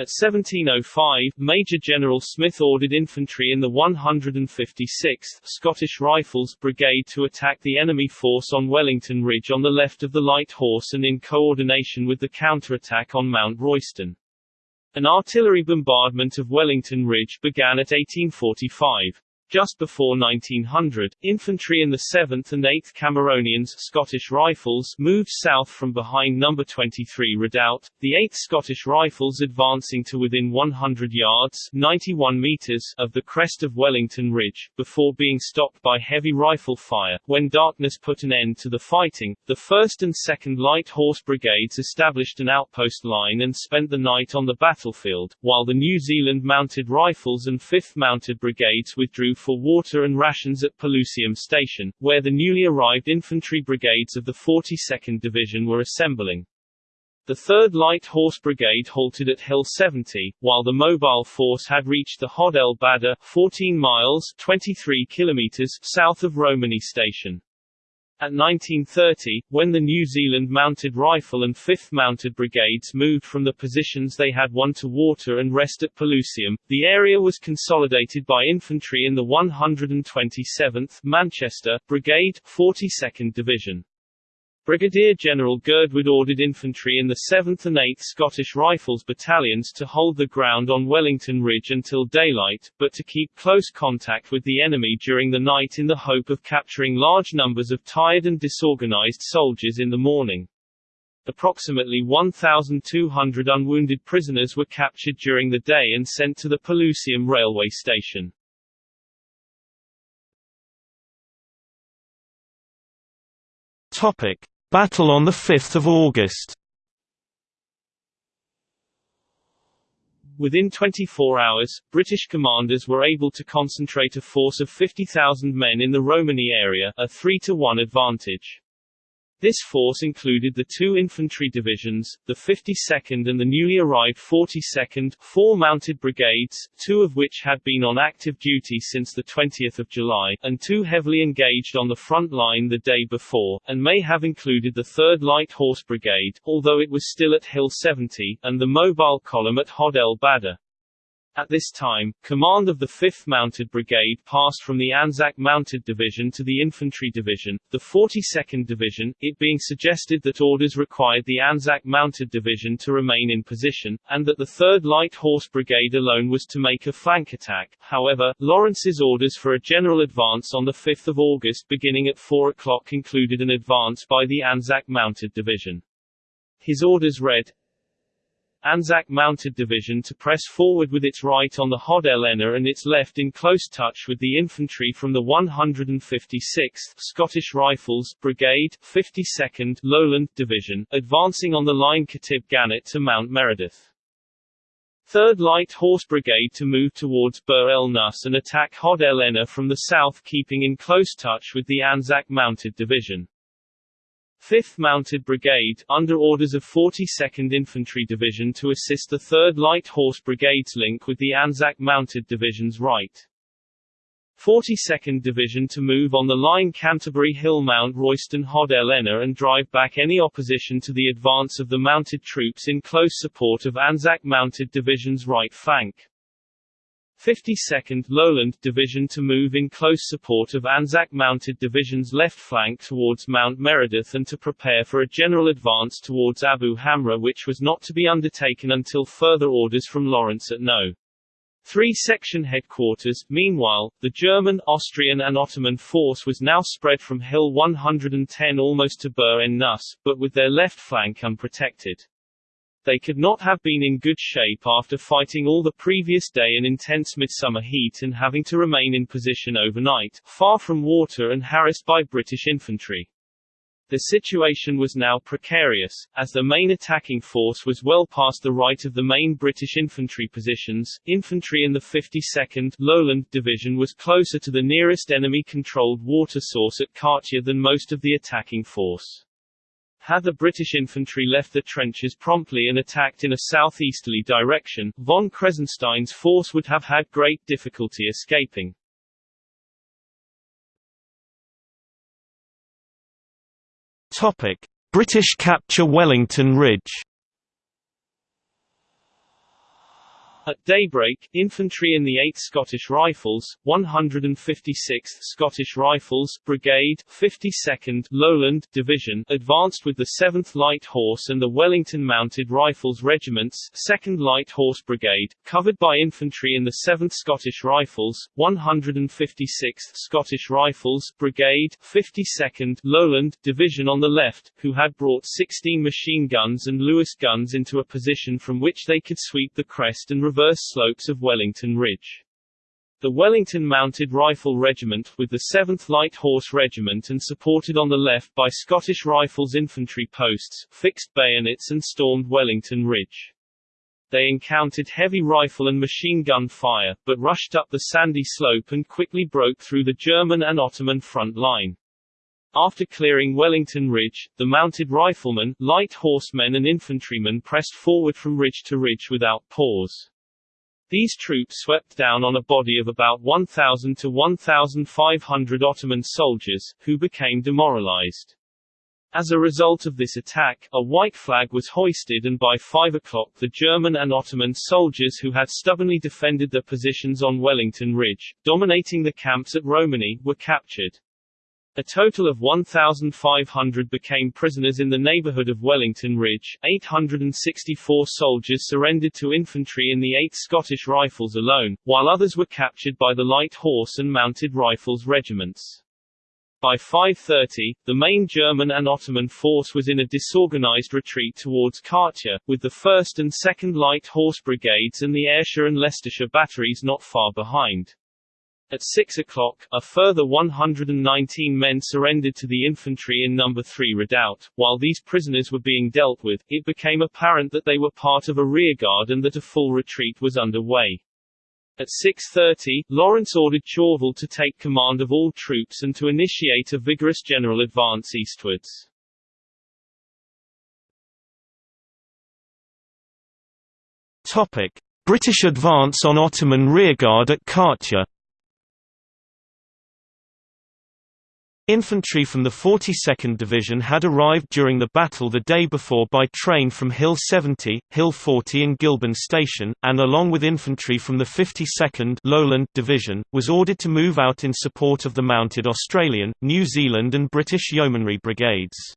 B: At 1705, Major General Smith ordered infantry in the 156th Scottish Rifles Brigade to attack the enemy force on Wellington Ridge on the left of the Light Horse and in coordination with the counterattack on Mount Royston. An artillery bombardment of Wellington Ridge began at 1845. Just before 1900, infantry in the 7th and 8th Cameronians Scottish Rifles moved south from behind No. 23 Redoubt, the 8th Scottish Rifles advancing to within 100 yards 91 meters of the crest of Wellington Ridge, before being stopped by heavy rifle fire. When darkness put an end to the fighting, the 1st and 2nd Light Horse Brigades established an outpost line and spent the night on the battlefield, while the New Zealand Mounted Rifles and 5th Mounted Brigades withdrew for water and rations at Pelusium Station, where the newly arrived infantry brigades of the 42nd Division were assembling. The 3rd Light Horse Brigade halted at Hill 70, while the mobile force had reached the Hod el Badr, 14 miles 23 kilometers south of Romani Station. At 1930, when the New Zealand Mounted Rifle and 5th Mounted Brigades moved from the positions they had won to water and rest at Pelusium, the area was consolidated by infantry in the 127th Manchester Brigade, 42nd Division.
A: Brigadier General Girdwood ordered infantry in the 7th and 8th Scottish Rifles battalions to hold the ground on Wellington Ridge until daylight, but to keep close contact with the enemy during the night in the hope of capturing large numbers of tired and disorganized soldiers in the morning. Approximately 1,200 unwounded prisoners were captured during the day and sent to the Pelusium railway station.
C: Topic: Battle on 5 August
A: Within 24 hours, British commanders were able to concentrate a force of 50,000 men in the Romani area, a 3 to 1 advantage. This force included the two infantry divisions, the 52nd and the newly arrived 42nd, four mounted brigades, two of which had been on active duty since 20 July, and two heavily engaged on the front line the day before, and may have included the 3rd Light Horse Brigade, although it was still at Hill 70, and the mobile column at Hod el Badr. At this time, command of the 5th Mounted Brigade passed from the Anzac Mounted Division to the Infantry Division, the 42nd Division, it being suggested that orders required the Anzac Mounted Division to remain in position, and that the 3rd Light Horse Brigade alone was to make a flank attack. However, Lawrence's orders for a general advance on 5 August beginning at 4 o'clock included an advance by the Anzac Mounted Division. His orders read, Anzac Mounted Division to press forward with its right on the Hod el Enna and its left in close touch with the infantry from the 156th Scottish Rifles Brigade, 52nd Lowland Division, advancing on the line Khatib Gannat to Mount Meredith. 3rd Light Horse Brigade to move towards Bir en Nus and attack Hod el Enna from the south keeping in close touch with the Anzac Mounted Division. 5th Mounted Brigade, under orders of 42nd Infantry Division to assist the 3rd Light Horse Brigade's link with the Anzac Mounted Division's right. 42nd Division to move on the line Canterbury Hill Mount Royston Hod el Enna and drive back any opposition to the advance of the mounted troops in close support of Anzac Mounted Division's right flank. 52nd Lowland Division to move in close support of Anzac Mounted Division's left flank towards Mount Meredith and to prepare for a general advance towards Abu Hamra which was not to be undertaken until further orders from Lawrence at No. 3 Section Headquarters. Meanwhile, the German, Austrian and Ottoman force was now spread from Hill 110 almost to Bir en Nus, but with their left flank unprotected. They could not have been in good shape after fighting all the previous day in intense midsummer heat and having to remain in position overnight, far from water and harassed by British infantry. The situation was now precarious, as the main attacking force was well past the right of the main British infantry positions. Infantry in the 52nd Lowland Division was closer to the nearest enemy-controlled water source at Katia than most of the attacking force. Had the British infantry left the trenches promptly and attacked in a southeasterly direction, von Kressenstein's force would have had great difficulty escaping.
C: British capture Wellington Ridge
A: At daybreak, infantry in the 8th Scottish Rifles, 156th Scottish Rifles Brigade, 52nd Lowland Division advanced with the 7th Light Horse and the Wellington Mounted Rifles Regiments 2nd Light Horse Brigade, covered by infantry in the 7th Scottish Rifles, 156th Scottish Rifles Brigade, 52nd Lowland Division on the left, who had brought 16 machine guns and Lewis guns into a position from which they could sweep the crest and reverse slopes of Wellington Ridge. The Wellington Mounted Rifle Regiment, with the 7th Light Horse Regiment and supported on the left by Scottish Rifles infantry posts, fixed bayonets and stormed Wellington Ridge. They encountered heavy rifle and machine gun fire, but rushed up the sandy slope and quickly broke through the German and Ottoman front line. After clearing Wellington Ridge, the mounted riflemen, light horsemen and infantrymen pressed forward from ridge to ridge without pause. These troops swept down on a body of about 1,000 to 1,500 Ottoman soldiers, who became demoralized. As a result of this attack, a white flag was hoisted and by 5 o'clock the German and Ottoman soldiers who had stubbornly defended their positions on Wellington Ridge, dominating the camps at Romani, were captured.
B: A total of 1,500 became prisoners in the neighborhood of Wellington Ridge. 864 soldiers surrendered to infantry in the 8th Scottish Rifles alone, while others were captured by the Light Horse and Mounted Rifles regiments. By 5.30, the main German and Ottoman force was in a disorganized retreat towards Katia, with the 1st and 2nd Light Horse Brigades and the Ayrshire and Leicestershire batteries not far behind. At 6 o'clock, a further 119 men surrendered to the infantry in No. 3 redoubt. While these prisoners were being dealt with, it became apparent that they were part of a rearguard and that a full retreat was underway. At 6.30, Lawrence ordered Chauvel to take command of all troops and to initiate a vigorous general advance eastwards.
A: Topic. British advance on Ottoman rearguard at Katia Infantry from the 42nd Division had arrived during the battle the day before by train from Hill 70, Hill 40 and Gilban Station, and along with infantry from the 52nd Lowland Division, was ordered to move out in support of the mounted Australian, New Zealand and British Yeomanry brigades.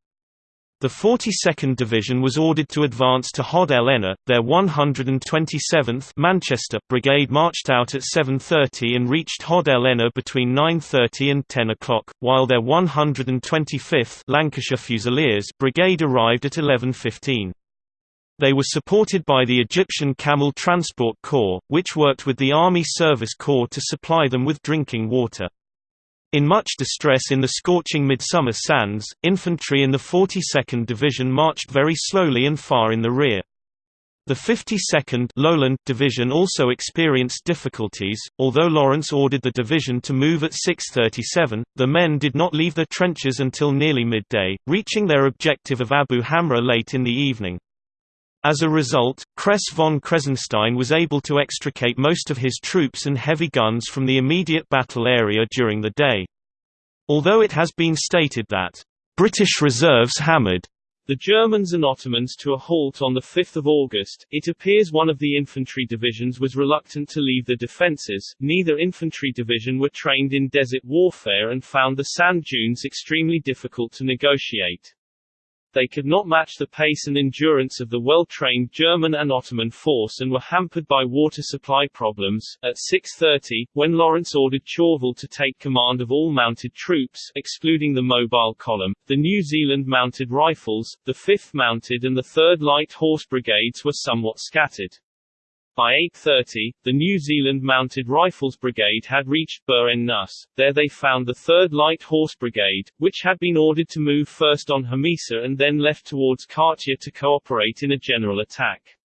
A: The 42nd Division was ordered to advance to Hod el Enna. Their 127th Manchester Brigade marched out at 7.30 and reached Hod el Enna between 9.30 and 10 o'clock, while their 125th Lancashire Fusiliers Brigade arrived at 11.15. They were supported by the Egyptian Camel Transport Corps, which worked with the Army Service Corps to supply them with drinking water. In much distress in the scorching midsummer sands, infantry in the 42nd Division marched very slowly and far in the rear. The 52nd Lowland Division also experienced difficulties, although Lawrence ordered the division to move at 6.37, the men did not leave their trenches until nearly midday, reaching their objective of Abu Hamra late in the evening. As a result, Kress von Kressenstein was able to extricate most of his troops and heavy guns from the immediate battle area during the day. Although it has been stated that, "...British reserves hammered," the Germans and Ottomans to a halt on 5 August, it appears one of the infantry divisions was reluctant to leave the defences. Neither infantry division were trained in desert warfare and found the sand dunes extremely difficult to negotiate they could not match the pace and endurance of the well-trained German and Ottoman force and were hampered by water supply problems. At 6.30, when Lawrence ordered Chauvel to take command of all mounted troops, excluding the mobile column, the New Zealand Mounted Rifles, the 5th Mounted and the 3rd Light Horse Brigades were somewhat scattered. By 8.30, the New Zealand Mounted Rifles Brigade had reached Bir en. There they found the 3rd Light Horse Brigade, which had been ordered to move first on Hamisa and then left towards Katia to cooperate in a general attack.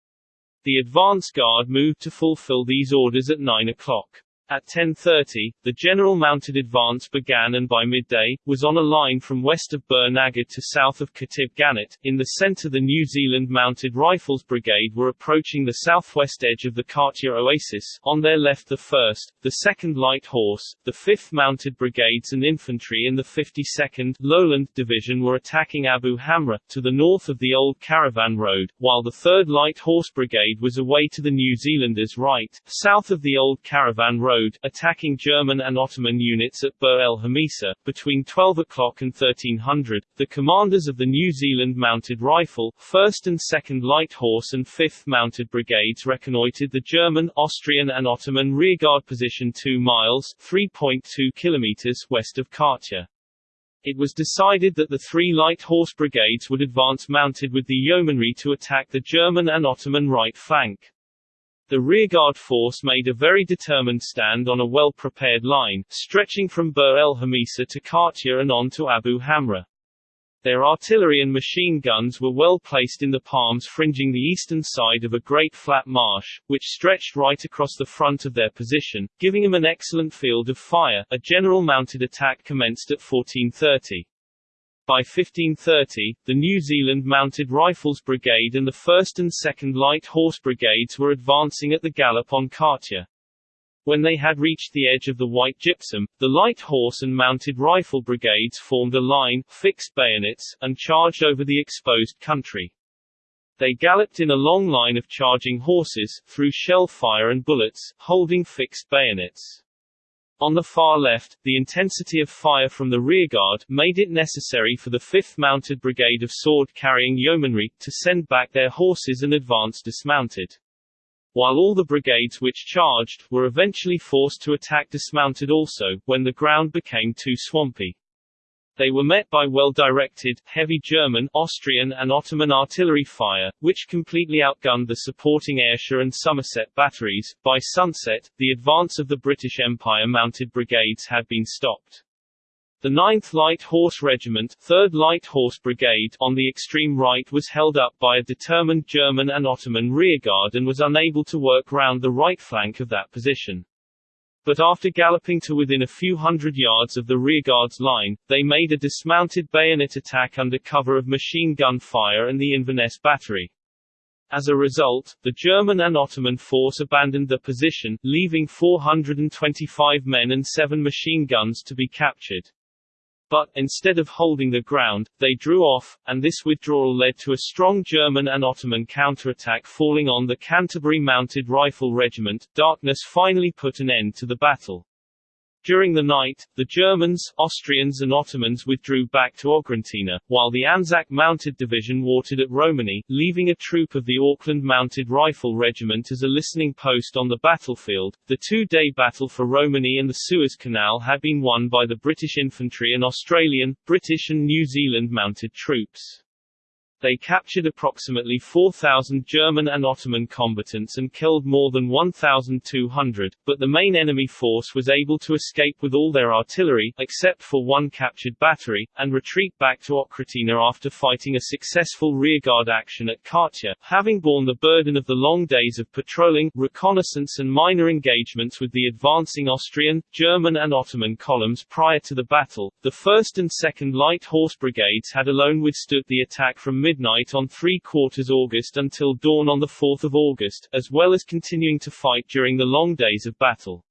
A: The advance guard moved to fulfill these orders at 9 o'clock. At 10.30, the general mounted advance began and by midday, was on a line from west of Bir Naghad to south of Khatib Gannat. In the center the New Zealand Mounted Rifles Brigade were approaching the southwest edge of the Katia Oasis, on their left the 1st, the 2nd Light Horse, the 5th Mounted Brigades and Infantry in the 52nd Lowland Division were attacking Abu Hamra, to the north of the old Caravan Road, while the 3rd Light Horse Brigade was away to the New Zealanders' right, south of the old Caravan Road Road, attacking German and Ottoman units at Bir el Hamisa. Between 12 o'clock and 1300, the commanders of the New Zealand Mounted Rifle, 1st and 2nd Light Horse and 5th Mounted Brigades reconnoitred the German, Austrian and Ottoman rearguard position 2 miles 3.2 kilometers west of Katia. It was decided that the three light horse brigades would advance mounted with the yeomanry to attack the German and Ottoman right flank. The rearguard force made a very determined stand on a well-prepared line, stretching from Bir el Hamisa to Katia and on to Abu Hamra. Their artillery and machine guns were well placed in the palms fringing the eastern side of a great flat marsh, which stretched right across the front of their position, giving them an excellent field of fire. A general mounted attack commenced at 1430. By 1530, the New Zealand Mounted Rifles Brigade and the 1st and 2nd Light Horse Brigades were advancing at the gallop on Katia. When they had reached the edge of the white gypsum, the Light Horse and Mounted Rifle Brigades formed a line, fixed bayonets, and charged over the exposed country. They galloped in a long line of charging horses, through shell fire and bullets, holding fixed bayonets. On the far left, the intensity of fire from the rearguard made it necessary for the 5th Mounted Brigade of sword-carrying yeomanry to send back their horses and advance dismounted. While all the brigades which charged, were eventually forced to attack dismounted also, when the ground became too swampy. They were met by well-directed, heavy German, Austrian and Ottoman artillery fire, which completely outgunned the supporting Ayrshire and Somerset batteries. By sunset, the advance of the British Empire mounted brigades had been stopped. The 9th Light Horse Regiment 3rd Light Horse Brigade on the extreme right was held up by a determined German and Ottoman rearguard and was unable to work round the right flank of that position. But after galloping to within a few hundred yards of the rearguard's line, they made a dismounted bayonet attack under cover of machine gun fire and the Inverness battery. As a result, the German and Ottoman force abandoned the position, leaving 425 men and seven machine guns to be captured. But, instead of holding the ground, they drew off, and this withdrawal led to a strong German and Ottoman counterattack falling on the Canterbury Mounted Rifle Regiment. Darkness finally put an end to the battle. During the night, the Germans, Austrians and Ottomans withdrew back to Oghratina, while the Anzac Mounted Division watered at Romani, leaving a troop of the Auckland Mounted Rifle Regiment as a listening post on the battlefield. The two-day battle for Romani and the Suez Canal had been won by the British infantry and Australian, British and New Zealand mounted troops. They captured approximately 4,000 German and Ottoman combatants and killed more than 1,200, but the main enemy force was able to escape with all their artillery, except for one captured battery, and retreat back to Oghratina after fighting a successful rearguard action at Katia, having borne the burden of the long days of patrolling, reconnaissance and minor engagements with the advancing Austrian, German and Ottoman columns prior to the battle. The 1st and 2nd Light Horse Brigades had alone withstood the attack from mid midnight on 3 quarters August until dawn on 4 August, as well as continuing to fight during the long days of battle.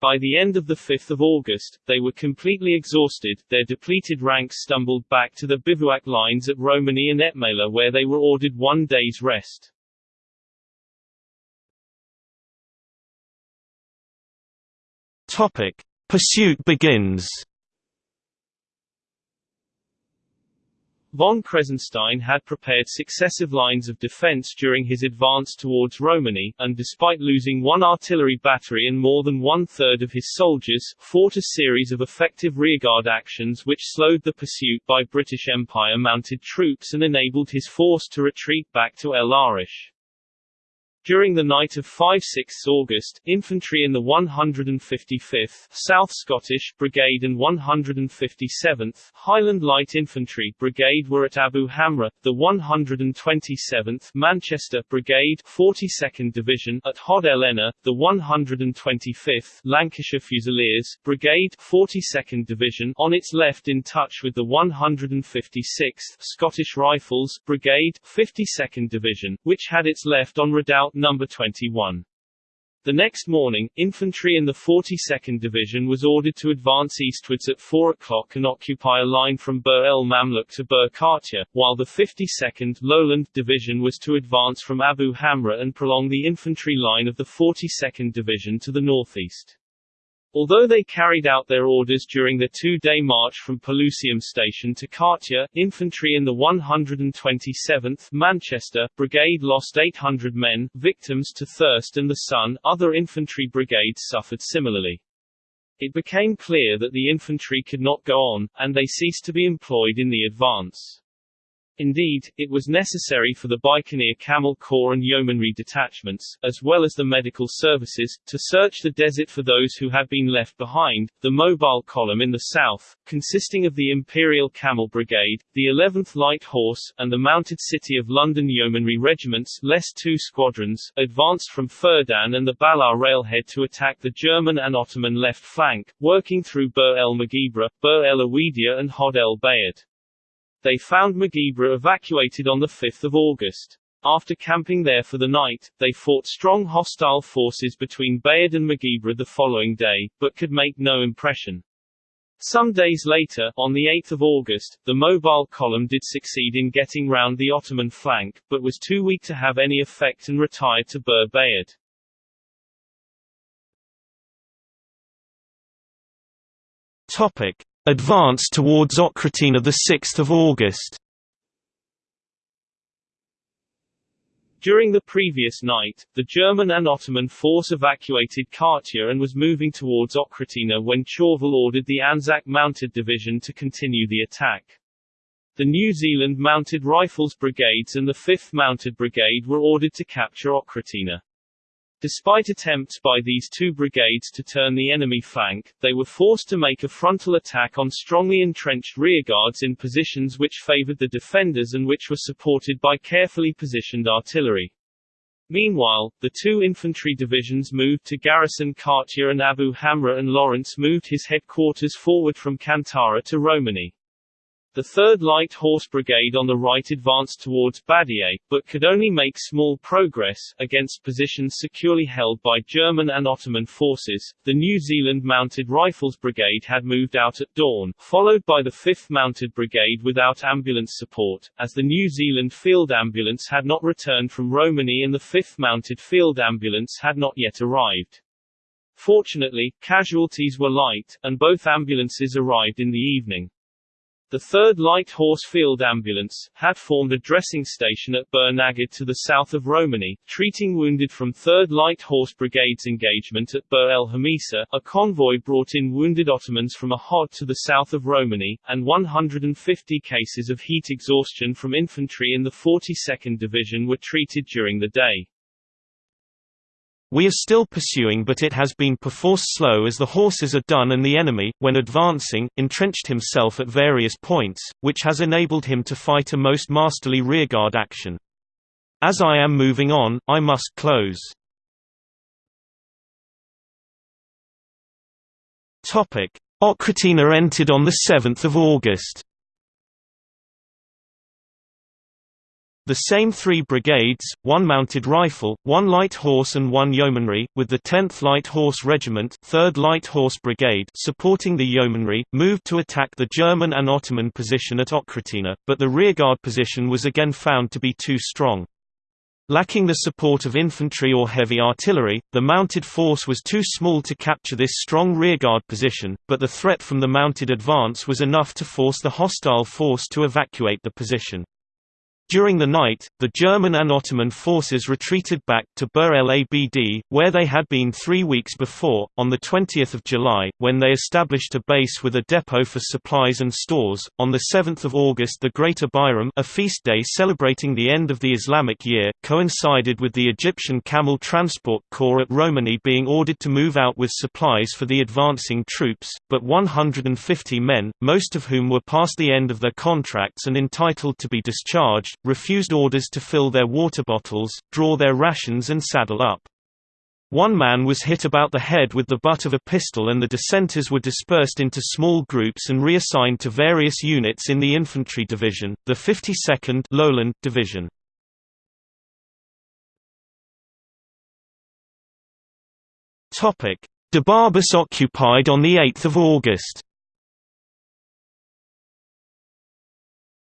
A: By the end of 5 August, they were completely exhausted, their depleted ranks stumbled back to the bivouac lines at Romani and Etmala where they were ordered one day's rest.
D: Topic. Pursuit begins
A: Von Kressenstein had prepared successive lines of defense during his advance towards Romani, and despite losing one artillery battery and more than one-third of his soldiers, fought a series of effective rearguard actions which slowed the pursuit by British Empire mounted troops and enabled his force to retreat back to El Arish. During the night of 5–6 August, infantry in the 155th South Scottish Brigade and 157th Highland Light Infantry Brigade were at Abu Hamra, the 127th Manchester Brigade 42nd Division at Hod el Enna, the 125th Lancashire Fusiliers Brigade 42nd Division on its left in touch with the 156th Scottish Rifles Brigade 52nd Division, which had its left on redoubt number 21. The next morning, infantry in the 42nd Division was ordered to advance eastwards at 4 o'clock and occupy a line from Bur el Mamluk to Bir Katia, while the 52nd Lowland Division was to advance from Abu Hamra and prolong the infantry line of the 42nd Division to the northeast. Although they carried out their orders during the two-day march from Pelusium Station to Katia, infantry in the 127th Manchester Brigade lost 800 men, victims to thirst and the sun. Other infantry brigades suffered similarly. It became clear that the infantry could not go on, and they ceased to be employed in the advance. Indeed, it was necessary for the Bikanir Camel Corps and Yeomanry detachments, as well as the medical services, to search the desert for those who had been left behind. The mobile column in the south, consisting of the Imperial Camel Brigade, the 11th Light Horse, and the Mounted City of London Yeomanry regiments, less two squadrons, advanced from Ferdan and the Ballah railhead to attack the German and Ottoman left flank, working through Bir el Mageibra, Bir el Awidia, and Hod el Bayad. They found Mageibra evacuated on 5 August. After camping there for the night, they fought strong hostile forces between Bayad and Mageibra the following day, but could make no impression. Some days later, on 8 August, the mobile column did succeed in getting round the Ottoman flank, but was too weak to have any effect and retired to Bir Bayad. Advance towards Oghratina 6 August
B: During the previous night, the German and Ottoman force evacuated Katia and was moving towards Oghratina when Chauvel ordered the Anzac Mounted Division to continue the attack. The New Zealand Mounted Rifles Brigades and the 5th Mounted Brigade were ordered to capture Oghratina. Despite attempts by these two brigades to turn the enemy flank, they were forced to make a frontal attack on strongly entrenched rearguards in positions which favored the defenders and which were supported by carefully positioned artillery. Meanwhile, the two infantry divisions moved to garrison Katia and Abu Hamra and Lawrence moved his headquarters forward from Kantara to Romani. The 3rd Light Horse Brigade on the right advanced towards Badiae, but could only make small progress, against positions securely held by German and Ottoman forces. The New Zealand Mounted Rifles Brigade had moved out at dawn, followed by the 5th Mounted Brigade without ambulance support, as the New Zealand Field Ambulance had not returned from Romani and the 5th Mounted Field Ambulance had not yet arrived. Fortunately, casualties were light, and both ambulances arrived in the evening. The 3rd Light Horse Field Ambulance, had formed a dressing station at Bir to the south of Romani, treating wounded from 3rd Light Horse Brigade's engagement at Bir el Hamisa. A convoy brought in wounded Ottomans from Ahod to the south of Romani, and 150 cases of heat exhaustion from infantry in the 42nd Division were treated during the day.
A: We are still pursuing but it has been perforce slow as the horses are done and the enemy, when advancing, entrenched himself at various points, which has enabled him to fight a most masterly rearguard action. As I am moving on, I must close. Oghratina entered on 7 August The same three brigades, one mounted rifle, one light horse and one yeomanry, with the 10th Light Horse Regiment 3rd Light Horse Brigade supporting the yeomanry, moved to attack the German and Ottoman position at Oghratina, but the rearguard position was again found to be too strong. Lacking the support of infantry or heavy artillery, the mounted force was too small to capture this strong rearguard position, but the threat from the mounted advance was enough to force the hostile force to evacuate the position. During the night, the German and Ottoman forces retreated back to Bir el Abd, where they had been three weeks before, on 20 July, when they established a base with a depot for supplies and stores. On 7 August the Greater Bayram a feast day celebrating the end of the Islamic year, coincided with the Egyptian Camel Transport Corps at Romani being ordered to move out with supplies for the advancing troops, but 150 men, most of whom were past the end of their contracts and entitled to be discharged, refused orders to fill their water bottles, draw their rations and saddle up. One man was hit about the head with the butt of a pistol and the dissenters were dispersed into small groups and reassigned to various units in the infantry division, the 52nd Lowland Division. Debabis occupied on 8 August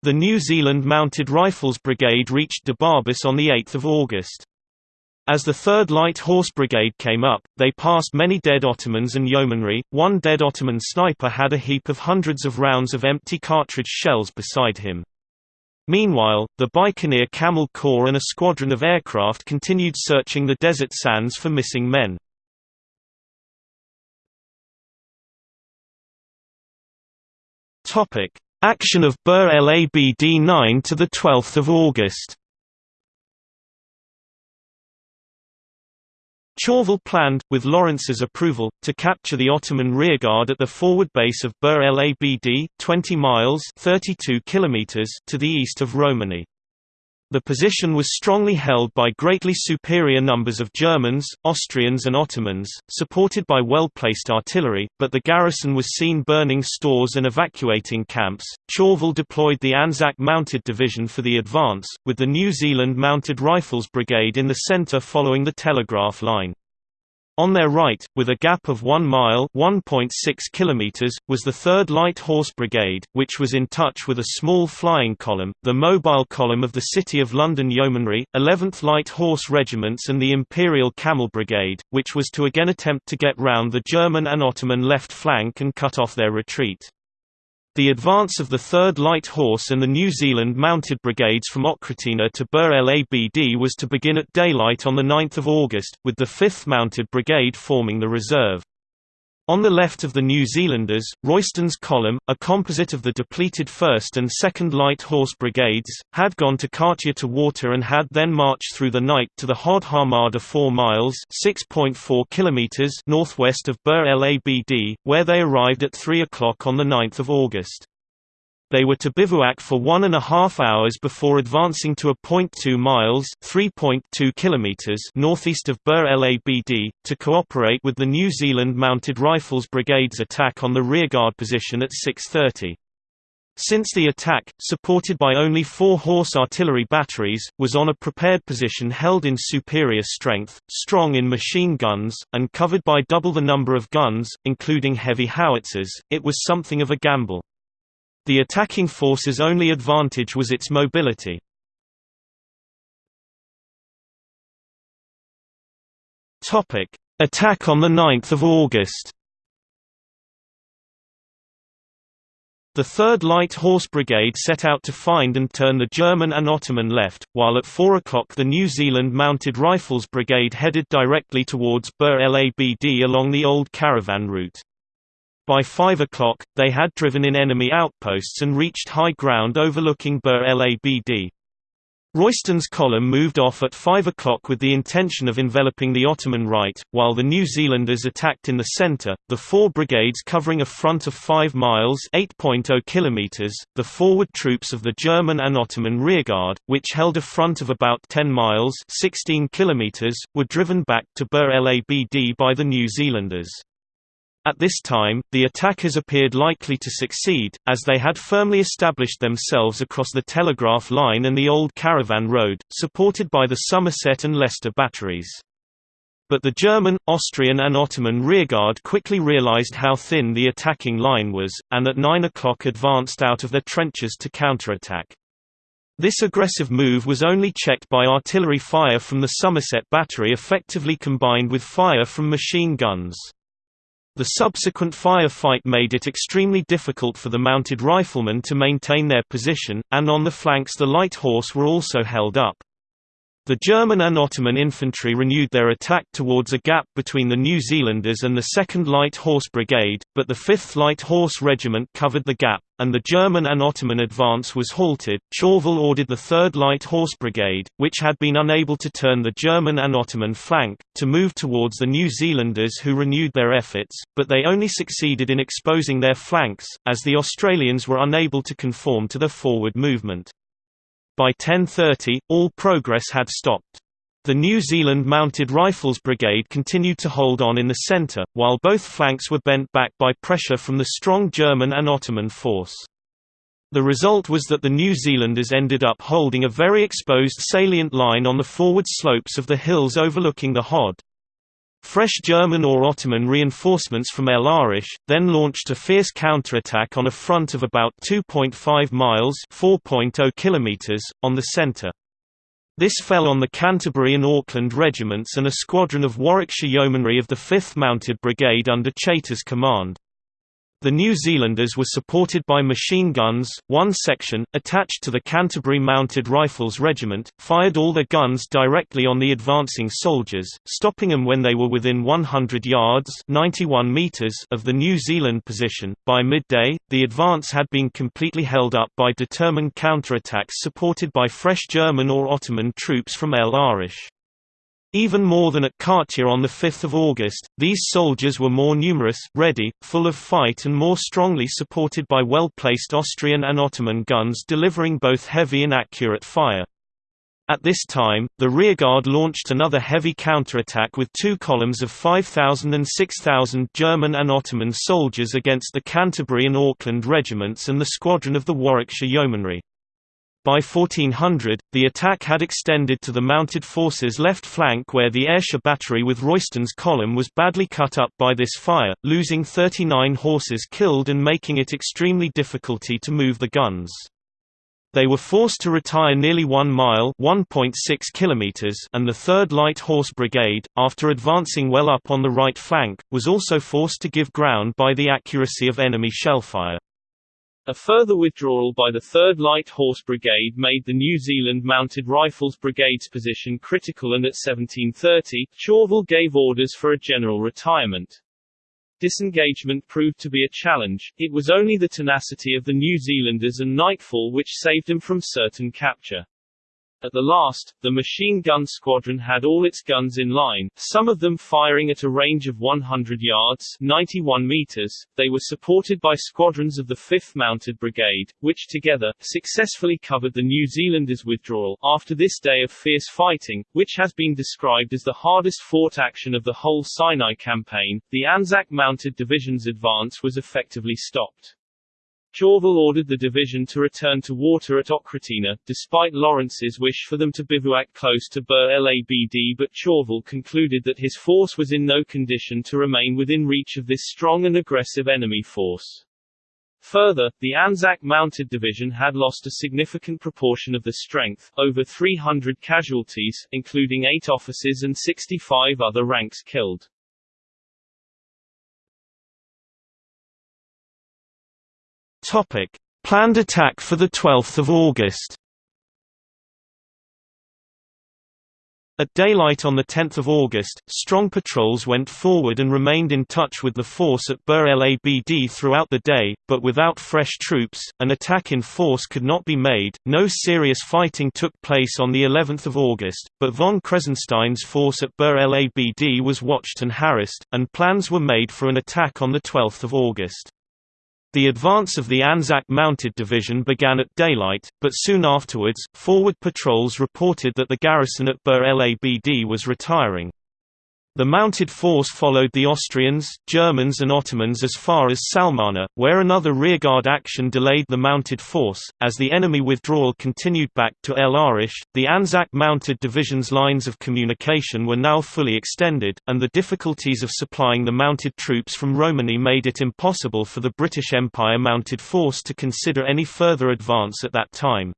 A: The New Zealand Mounted Rifles Brigade reached Debabis on 8 August. As the 3rd Light Horse Brigade came up, they passed many dead Ottomans and yeomanry. One dead Ottoman sniper had a heap of hundreds of rounds of empty cartridge shells beside him. Meanwhile, the Bikaner Camel Corps and a squadron of aircraft continued searching the desert sands for missing men. Action of Bir el Abd 9 to the 12th of August Chauvel planned, with Lawrence's approval, to capture the Ottoman rearguard at the forward base of Bir el Abd, 20 miles 32 kilometers to the east of Romani. The position was strongly held by greatly superior numbers of Germans, Austrians and Ottomans, supported by well-placed artillery, but the garrison was seen burning stores and evacuating camps. Chauvel deployed the Anzac Mounted Division for the advance, with the New Zealand Mounted Rifles Brigade in the centre following the telegraph line. On their right, with a gap of 1 mile (1.6 kilometers), was the 3rd Light Horse Brigade, which was in touch with a small flying column, the mobile column of the City of London Yeomanry, 11th Light Horse Regiments and the Imperial Camel Brigade, which was to again attempt to get round the German and Ottoman left flank and cut off their retreat. The advance of the 3rd Light Horse and the New Zealand Mounted Brigades from Oghratina to Bir el Abd was to begin at daylight on 9 August, with the 5th Mounted Brigade forming the reserve. On the left of the New Zealanders, Royston's column, a composite of the depleted 1st and 2nd Light Horse Brigades, had gone to Katia to water and had then marched through the night to the Hod Harmada 4 miles km northwest of Bir el Abd, where they arrived at 3 o'clock on 9 August. They were to bivouac for one and a half hours before advancing to a point 2 miles (3.2 kilometers) northeast of Bir el Abd, to cooperate with the New Zealand Mounted Rifles Brigade's attack on the rearguard position at 6.30. Since the attack, supported by only four horse artillery batteries, was on a prepared position held in superior strength, strong in machine guns, and covered by double the number of guns, including heavy howitzers, it was something of a gamble. The attacking force's only advantage was its mobility. Attack on 9 August The 3rd Light Horse Brigade set out to find and turn the German and Ottoman left, while at 4 o'clock the New Zealand Mounted Rifles Brigade headed directly towards Bir el Abd along the old caravan route. By 5 o'clock, they had driven in enemy outposts and reached high ground overlooking Bir el Abd. Royston's column moved off at 5 o'clock with the intention of enveloping the Ottoman right, while the New Zealanders attacked in the centre, the four brigades covering a front of 5 miles oh km), the forward troops of the German and Ottoman rearguard, which held a front of about 10 miles 16 km), were driven back to Bir el Abd by the New Zealanders. At this time, the attackers appeared likely to succeed, as they had firmly established themselves across the telegraph line and the old caravan road, supported by the Somerset and Leicester batteries. But the German, Austrian and Ottoman rearguard quickly realized how thin the attacking line was, and at 9 o'clock advanced out of their trenches to counterattack. This aggressive move was only checked by artillery fire from the Somerset battery effectively combined with fire from machine guns. The subsequent firefight made it extremely difficult for the mounted riflemen to maintain their position, and on the flanks the light horse were also held up. The German and Ottoman infantry renewed their attack towards a gap between the New Zealanders and the 2nd Light Horse Brigade, but the 5th Light Horse Regiment covered the gap, and the German and Ottoman advance was halted. Chauvel ordered the 3rd Light Horse Brigade, which had been unable to turn the German and Ottoman flank, to move towards the New Zealanders who renewed their efforts, but they only succeeded in exposing their flanks, as the Australians were unable to conform to their forward movement. By 10.30, all progress had stopped. The New Zealand Mounted Rifles Brigade continued to hold on in the centre, while both flanks were bent back by pressure from the strong German and Ottoman force. The result was that the New Zealanders ended up holding a very exposed salient line on the forward slopes of the hills overlooking the Hod. Fresh German or Ottoman reinforcements from El Arish, then launched a fierce counterattack on a front of about 2.5 miles oh km) on the centre. This fell on the Canterbury and Auckland regiments and a squadron of Warwickshire Yeomanry of the 5th Mounted Brigade under Chaytor's command. The New Zealanders were supported by machine guns. One section, attached to the Canterbury Mounted Rifles Regiment, fired all their guns directly on the advancing soldiers, stopping them when they were within 100 yards (91 meters) of the New Zealand position. By midday, the advance had been completely held up by determined counterattacks supported by fresh German or Ottoman troops from El Arish. Even more than at Katia on 5 August, these soldiers were more numerous, ready, full of fight and more strongly supported by well-placed Austrian and Ottoman guns delivering both heavy and accurate fire. At this time, the rearguard launched another heavy counterattack with two columns of 5,000 and 6,000 German and Ottoman soldiers against the Canterbury and Auckland regiments and the squadron of the Warwickshire Yeomanry.
E: By 1400, the attack had extended to the mounted forces' left flank where the Ayrshire battery with Royston's column was badly cut up by this fire, losing 39 horses killed and making it extremely difficulty to move the guns. They were forced to retire nearly one mile (1.6 kilometers), and the 3rd Light Horse Brigade, after advancing well up on the right flank, was also forced to give ground by the accuracy of enemy shellfire.
A: A further withdrawal by the 3rd Light Horse Brigade made the New Zealand Mounted Rifles Brigade's position critical and at 1730, Chauvel gave orders for a general retirement. Disengagement proved to be a challenge, it was only the tenacity of the New Zealanders and nightfall which saved them from certain capture. At the last, the machine gun squadron had all its guns in line, some of them firing at a range of 100 yards 91 meters. They were supported by squadrons of the 5th Mounted Brigade, which together, successfully covered the New Zealanders' withdrawal. After this day of fierce fighting, which has been described as the hardest fought action of the whole Sinai campaign, the Anzac Mounted Division's advance was effectively stopped. Chauvel ordered the division to return to water at Oghratina, despite Lawrence's wish for them to bivouac close to Bir el Abd but Chauvel concluded that his force was in no condition to remain within reach of this strong and aggressive enemy force. Further, the Anzac Mounted Division had lost a significant proportion of the strength, over 300 casualties, including eight officers and 65 other ranks killed.
E: Topic: Planned attack for the 12th of August. At daylight on 10 August, strong patrols went forward and remained in touch with the force at Bir el Abd throughout the day, but without fresh troops, an attack in force could not be made. No serious fighting took place on the 11th of August, but von Kressenstein's force at Bir el Abd was watched and harassed, and plans were made for an attack on the 12th of August. The advance of the Anzac Mounted Division began at daylight, but soon afterwards, forward patrols reported that the garrison at Bir el Abd was retiring. The mounted force followed the Austrians, Germans and Ottomans as far as Salmana, where another rearguard action delayed the mounted force. As the enemy withdrawal continued back to El Arish, the Anzac mounted division's lines of communication were now fully extended, and the difficulties of supplying the mounted troops from Romani made it impossible for the British Empire mounted force to consider any further advance at that time.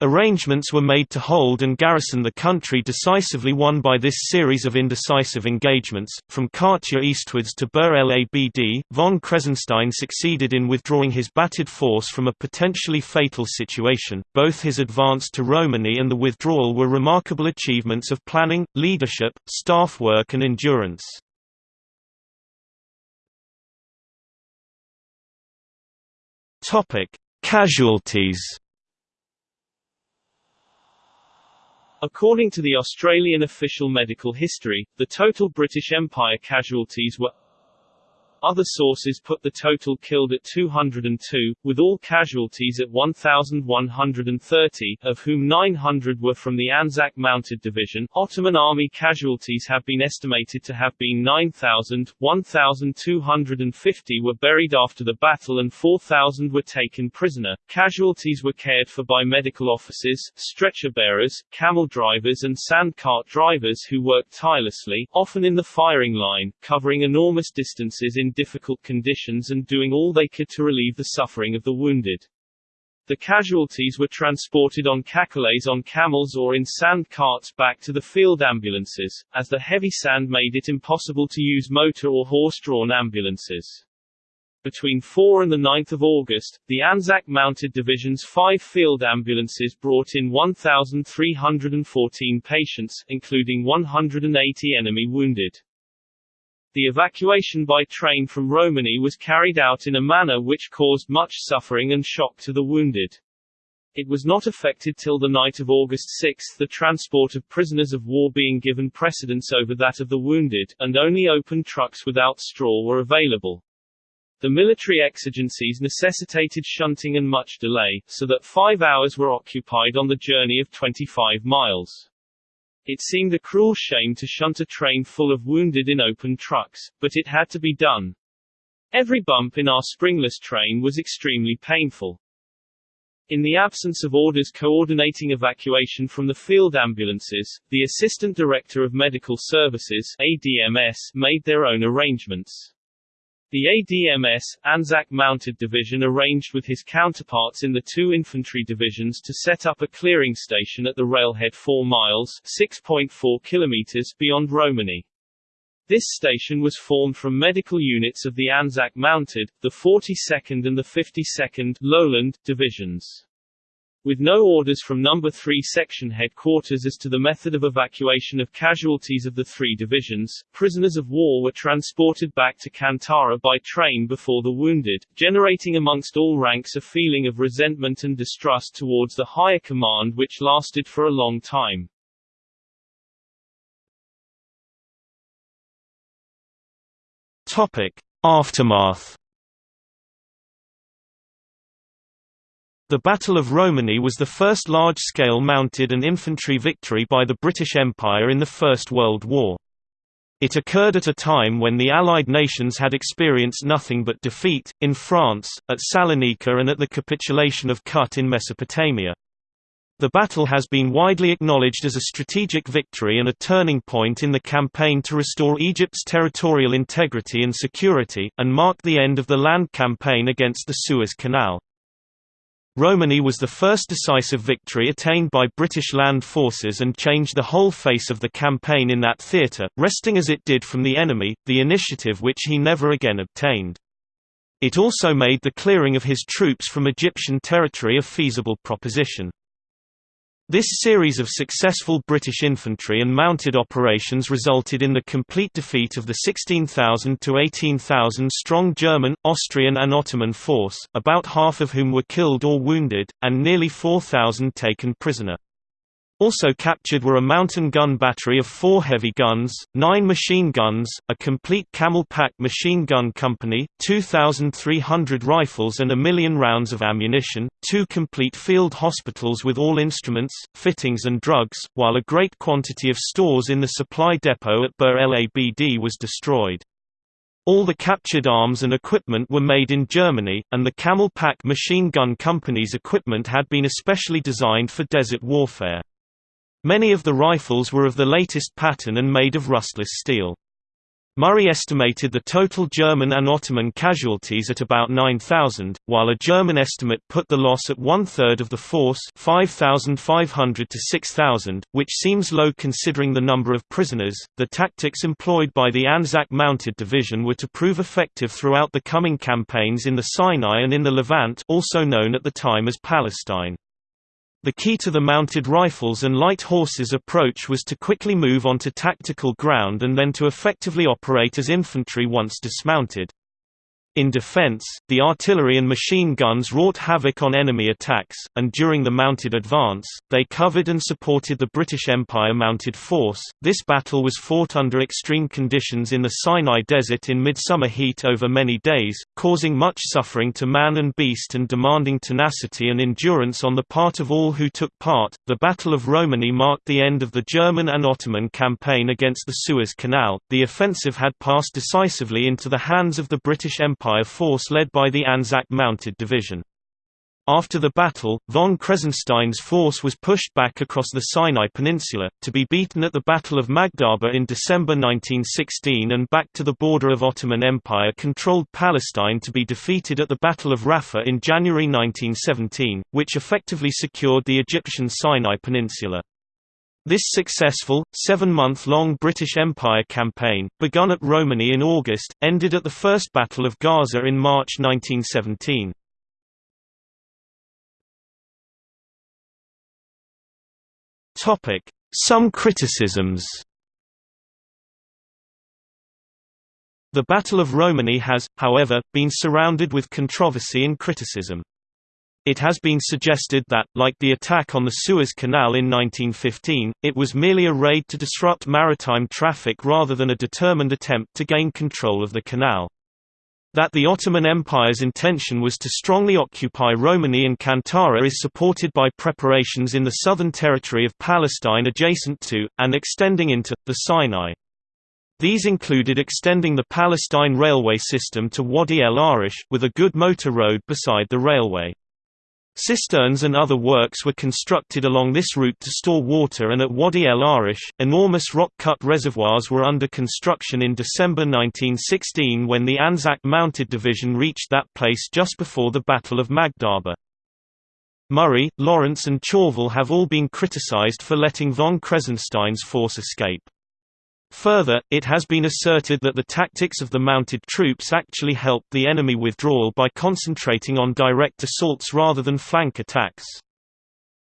E: Arrangements were made to hold and garrison the country decisively won by this series of indecisive engagements. From Katia eastwards to Bir el Abd, von Kressenstein succeeded in withdrawing his battered force from a potentially fatal situation. Both his advance to Romani and the withdrawal were remarkable achievements of planning, leadership, staff work, and endurance. Casualties.
A: According to the Australian official medical history, the total British Empire casualties were other sources put the total killed at 202, with all casualties at 1,130, of whom 900 were from the Anzac Mounted Division. Ottoman army casualties have been estimated to have been 9,000, 1,250 were buried after the battle and 4,000 were taken prisoner. Casualties were cared for by medical officers, stretcher bearers, camel drivers and sand cart drivers who worked tirelessly, often in the firing line, covering enormous distances in in difficult conditions and doing all they could to relieve the suffering of the wounded. The casualties were transported on cacolets on camels or in sand carts back to the field ambulances, as the heavy sand made it impossible to use motor or horse-drawn ambulances. Between 4 and 9 August, the Anzac Mounted Division's five field ambulances brought in 1,314 patients, including 180 enemy wounded. The evacuation by train from Romani was carried out in a manner which caused much suffering and shock to the wounded. It was not effected till the night of August 6 the transport of prisoners of war being given precedence over that of the wounded, and only open trucks without straw were available. The military exigencies necessitated shunting and much delay, so that five hours were occupied on the journey of 25 miles. It seemed a cruel shame to shunt a train full of wounded in open trucks, but it had to be done. Every bump in our springless train was extremely painful.
F: In the absence of orders coordinating evacuation from the field ambulances, the Assistant Director of Medical Services ADMS made their own arrangements. The ADMS, Anzac Mounted Division arranged with his counterparts in the two infantry divisions to set up a clearing station at the railhead 4 miles 6.4 kilometers beyond Romani. This station was formed from medical units of the Anzac Mounted, the 42nd and the 52nd Lowland divisions. With no orders from No. 3 Section headquarters as to the method of evacuation of casualties of the three divisions, prisoners of war were transported back to Kantara by train before the wounded, generating amongst all ranks a feeling of resentment and distrust towards the higher command which lasted for a long time.
A: Topic: Aftermath. The Battle of Romani was the first large-scale mounted and infantry victory by the British Empire in the First World War. It occurred at a time when the Allied nations had experienced nothing but defeat, in France, at Salonika and at the capitulation of Kut in Mesopotamia. The battle has been widely acknowledged as a strategic victory and a turning point in the campaign to restore Egypt's territorial integrity and security, and marked the end of the land campaign against the Suez Canal. Romani was the first decisive victory attained by British land forces and changed the whole face of the campaign in that theatre, wresting as it did from the enemy, the initiative which he never again obtained. It also made the clearing of his troops from Egyptian territory a feasible proposition. This series of successful British infantry and mounted operations resulted in the complete defeat of the 16,000 to 18,000 strong German, Austrian and Ottoman force, about half of whom were killed or wounded, and nearly 4,000 taken prisoner. Also captured were a mountain gun battery of four heavy guns, nine machine guns, a complete camel-pack machine gun company, 2,300 rifles and a million rounds of ammunition, two complete field hospitals with all instruments, fittings and drugs, while a great quantity of stores in the supply depot at Bir el Abd was destroyed. All the captured arms and equipment were made in Germany, and the Camel Pack Machine Gun Company's equipment had been especially designed for desert warfare. Many of the rifles were of the latest pattern and made of rustless steel. Murray estimated the total German and Ottoman casualties at about 9,000, while a German estimate put the loss at one-third of the force 5,500 to 6,000, which seems low considering the number of prisoners. The tactics employed by the Anzac Mounted Division were to prove effective throughout the coming campaigns in the Sinai and in the Levant also known at the time as Palestine. The key to the mounted rifles and light horses approach was to quickly move onto tactical ground and then to effectively operate as infantry once dismounted. In defense, the artillery and machine guns wrought havoc on enemy attacks, and during the mounted advance, they covered and supported the British Empire mounted force. This battle was fought under extreme conditions in the Sinai Desert in midsummer heat over many days, causing much suffering to man and beast and demanding tenacity and endurance on the part of all who took part. The Battle of Romani marked the end of the German and Ottoman campaign against the Suez Canal. The offensive had passed decisively into the hands of the British Empire Empire force led by the Anzac Mounted Division. After the battle, von Kressenstein's force was pushed back across the Sinai Peninsula, to be beaten at the Battle of Magdaba in December 1916 and back to the border of Ottoman Empire-controlled Palestine to be defeated at the Battle of Rafah in January 1917, which effectively secured the Egyptian Sinai Peninsula. This successful, seven-month-long British Empire campaign, begun at Romani in August, ended at the First Battle of Gaza in March 1917. Some criticisms The Battle of Romani has, however, been surrounded with controversy and criticism. It has been suggested that, like the attack on the Suez Canal in 1915, it was merely a raid to disrupt maritime traffic rather than a determined attempt to gain control of the canal. That the Ottoman Empire's intention was to strongly occupy Romani and Kantara is supported by preparations in the southern territory of Palestine adjacent to, and extending into, the Sinai. These included extending the Palestine railway system to Wadi el Arish, with a good motor road beside the railway. Cisterns and other works were constructed along this route to store water and at Wadi el Arish, enormous rock-cut reservoirs were under construction in December 1916 when the Anzac Mounted Division reached that place just before the Battle of Magdaba. Murray, Lawrence and Chauvel have all been criticized for letting von Kressenstein's force escape. Further, it has been asserted that the tactics of the mounted troops actually helped the enemy withdrawal by concentrating on direct assaults rather than flank attacks.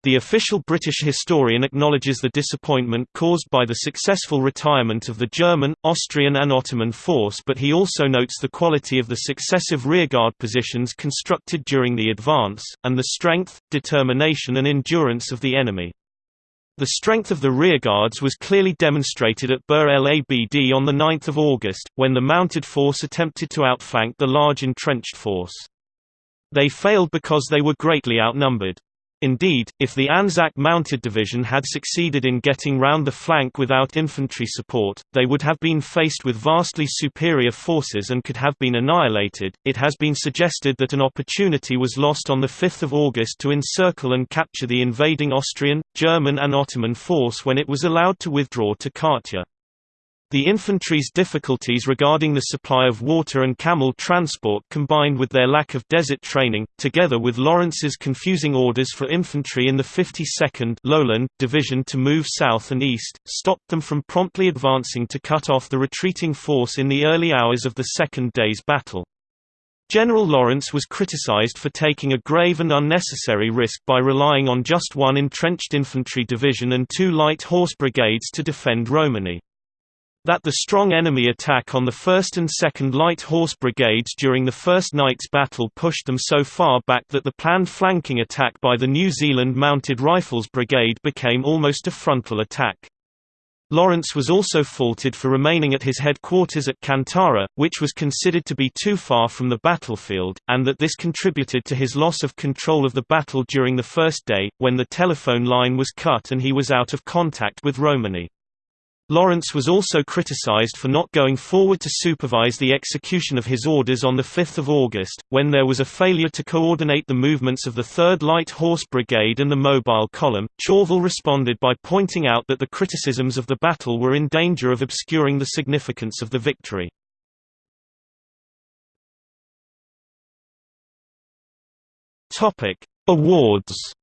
A: The official British historian acknowledges the disappointment caused by the successful retirement of the German, Austrian and Ottoman force but he also notes the quality of the successive rearguard positions constructed during the advance, and the strength, determination and endurance of the enemy. The strength of the rearguards was clearly demonstrated at Bir el Abd on 9 August, when the mounted force attempted to outflank the large entrenched force. They failed because they were greatly outnumbered. Indeed, if the Anzac Mounted Division had succeeded in getting round the flank without infantry support, they would have been faced with vastly superior forces and could have been annihilated. It has been suggested that an opportunity was lost on 5 August to encircle and capture the invading Austrian, German, and Ottoman force when it was allowed to withdraw to Katia. The infantry's difficulties regarding the supply of water and camel transport combined with their lack of desert training, together with Lawrence's confusing orders for infantry in the 52nd Lowland Division to move south and east, stopped them from promptly advancing to cut off the retreating force in the early hours of the second day's battle. General Lawrence was criticized for taking a grave and unnecessary risk by relying on just one entrenched infantry division and two light horse brigades to defend Romani that the strong enemy attack on the 1st and 2nd Light Horse Brigades during the first night's battle pushed them so far back that the planned flanking attack by the New Zealand Mounted Rifles Brigade became almost a frontal attack. Lawrence was also faulted for remaining at his headquarters at Kantara, which was considered to be too far from the battlefield, and that this contributed to his loss of control of the battle during the first day, when the telephone line was cut and he was out of contact with Romani. Lawrence was also criticized for not going forward to supervise the execution of his orders on 5 August, when there was a failure to coordinate the movements of the 3rd Light Horse Brigade and the Mobile Column. Chauvel responded by pointing out that the criticisms of the battle were in danger of obscuring the significance of the victory. Awards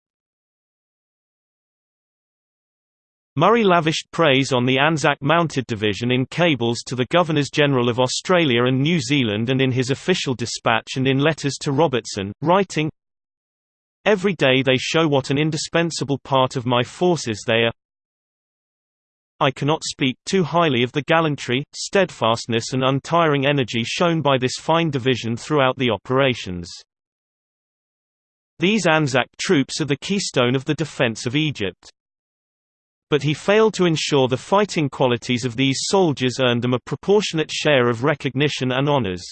A: Murray lavished praise on the Anzac Mounted Division in cables to the Governors-General of Australia and New Zealand and in his official dispatch and in letters to Robertson, writing, Every day they show what an indispensable part of my forces they are. I cannot speak too highly of the gallantry, steadfastness and untiring energy shown by this fine division throughout the operations. These Anzac troops are the keystone of the defence of Egypt but he failed to ensure the fighting qualities of these soldiers earned them a proportionate share of recognition and honors.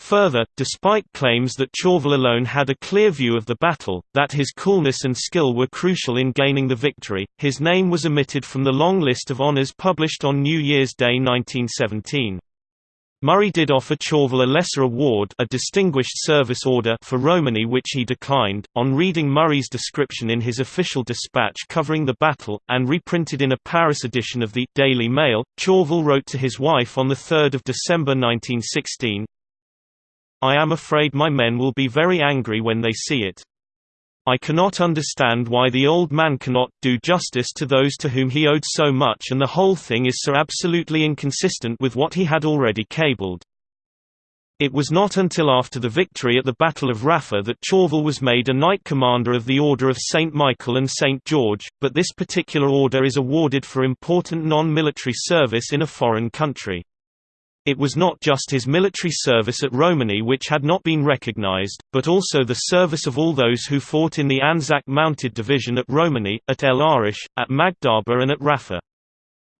A: Further, despite claims that Chauvel alone had a clear view of the battle, that his coolness and skill were crucial in gaining the victory, his name was omitted from the long list of honors published on New Year's Day 1917. Murray did offer Chauvel a lesser award a Distinguished Service Order for Romani which he declined. On reading Murray's description in his official dispatch covering the battle, and reprinted in a Paris edition of the Daily Mail, Chauvel wrote to his wife on 3 December 1916, I am afraid my men will be very angry when they see it. I cannot understand why the old man cannot do justice to those to whom he owed so much and the whole thing is so absolutely inconsistent with what he had already cabled. It was not until after the victory at the Battle of Rafah that Chauvel was made a Knight Commander of the Order of St. Michael and St. George, but this particular order is awarded for important non-military service in a foreign country. It was not just his military service at Romani which had not been recognized, but also the service of all those who fought in the Anzac Mounted Division at Romani, at El Arish, at Magdaba and at Rafah.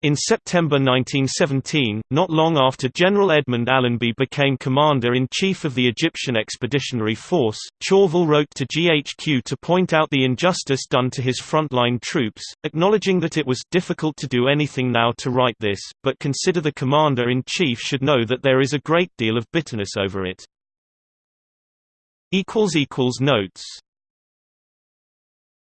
A: In September 1917, not long after General Edmund Allenby became Commander-in-Chief of the Egyptian Expeditionary Force, Chauvel wrote to GHQ to point out the injustice done to his frontline troops, acknowledging that it was difficult to do anything now to right this, but consider the Commander-in-Chief should know that there is a great deal of bitterness over it. Notes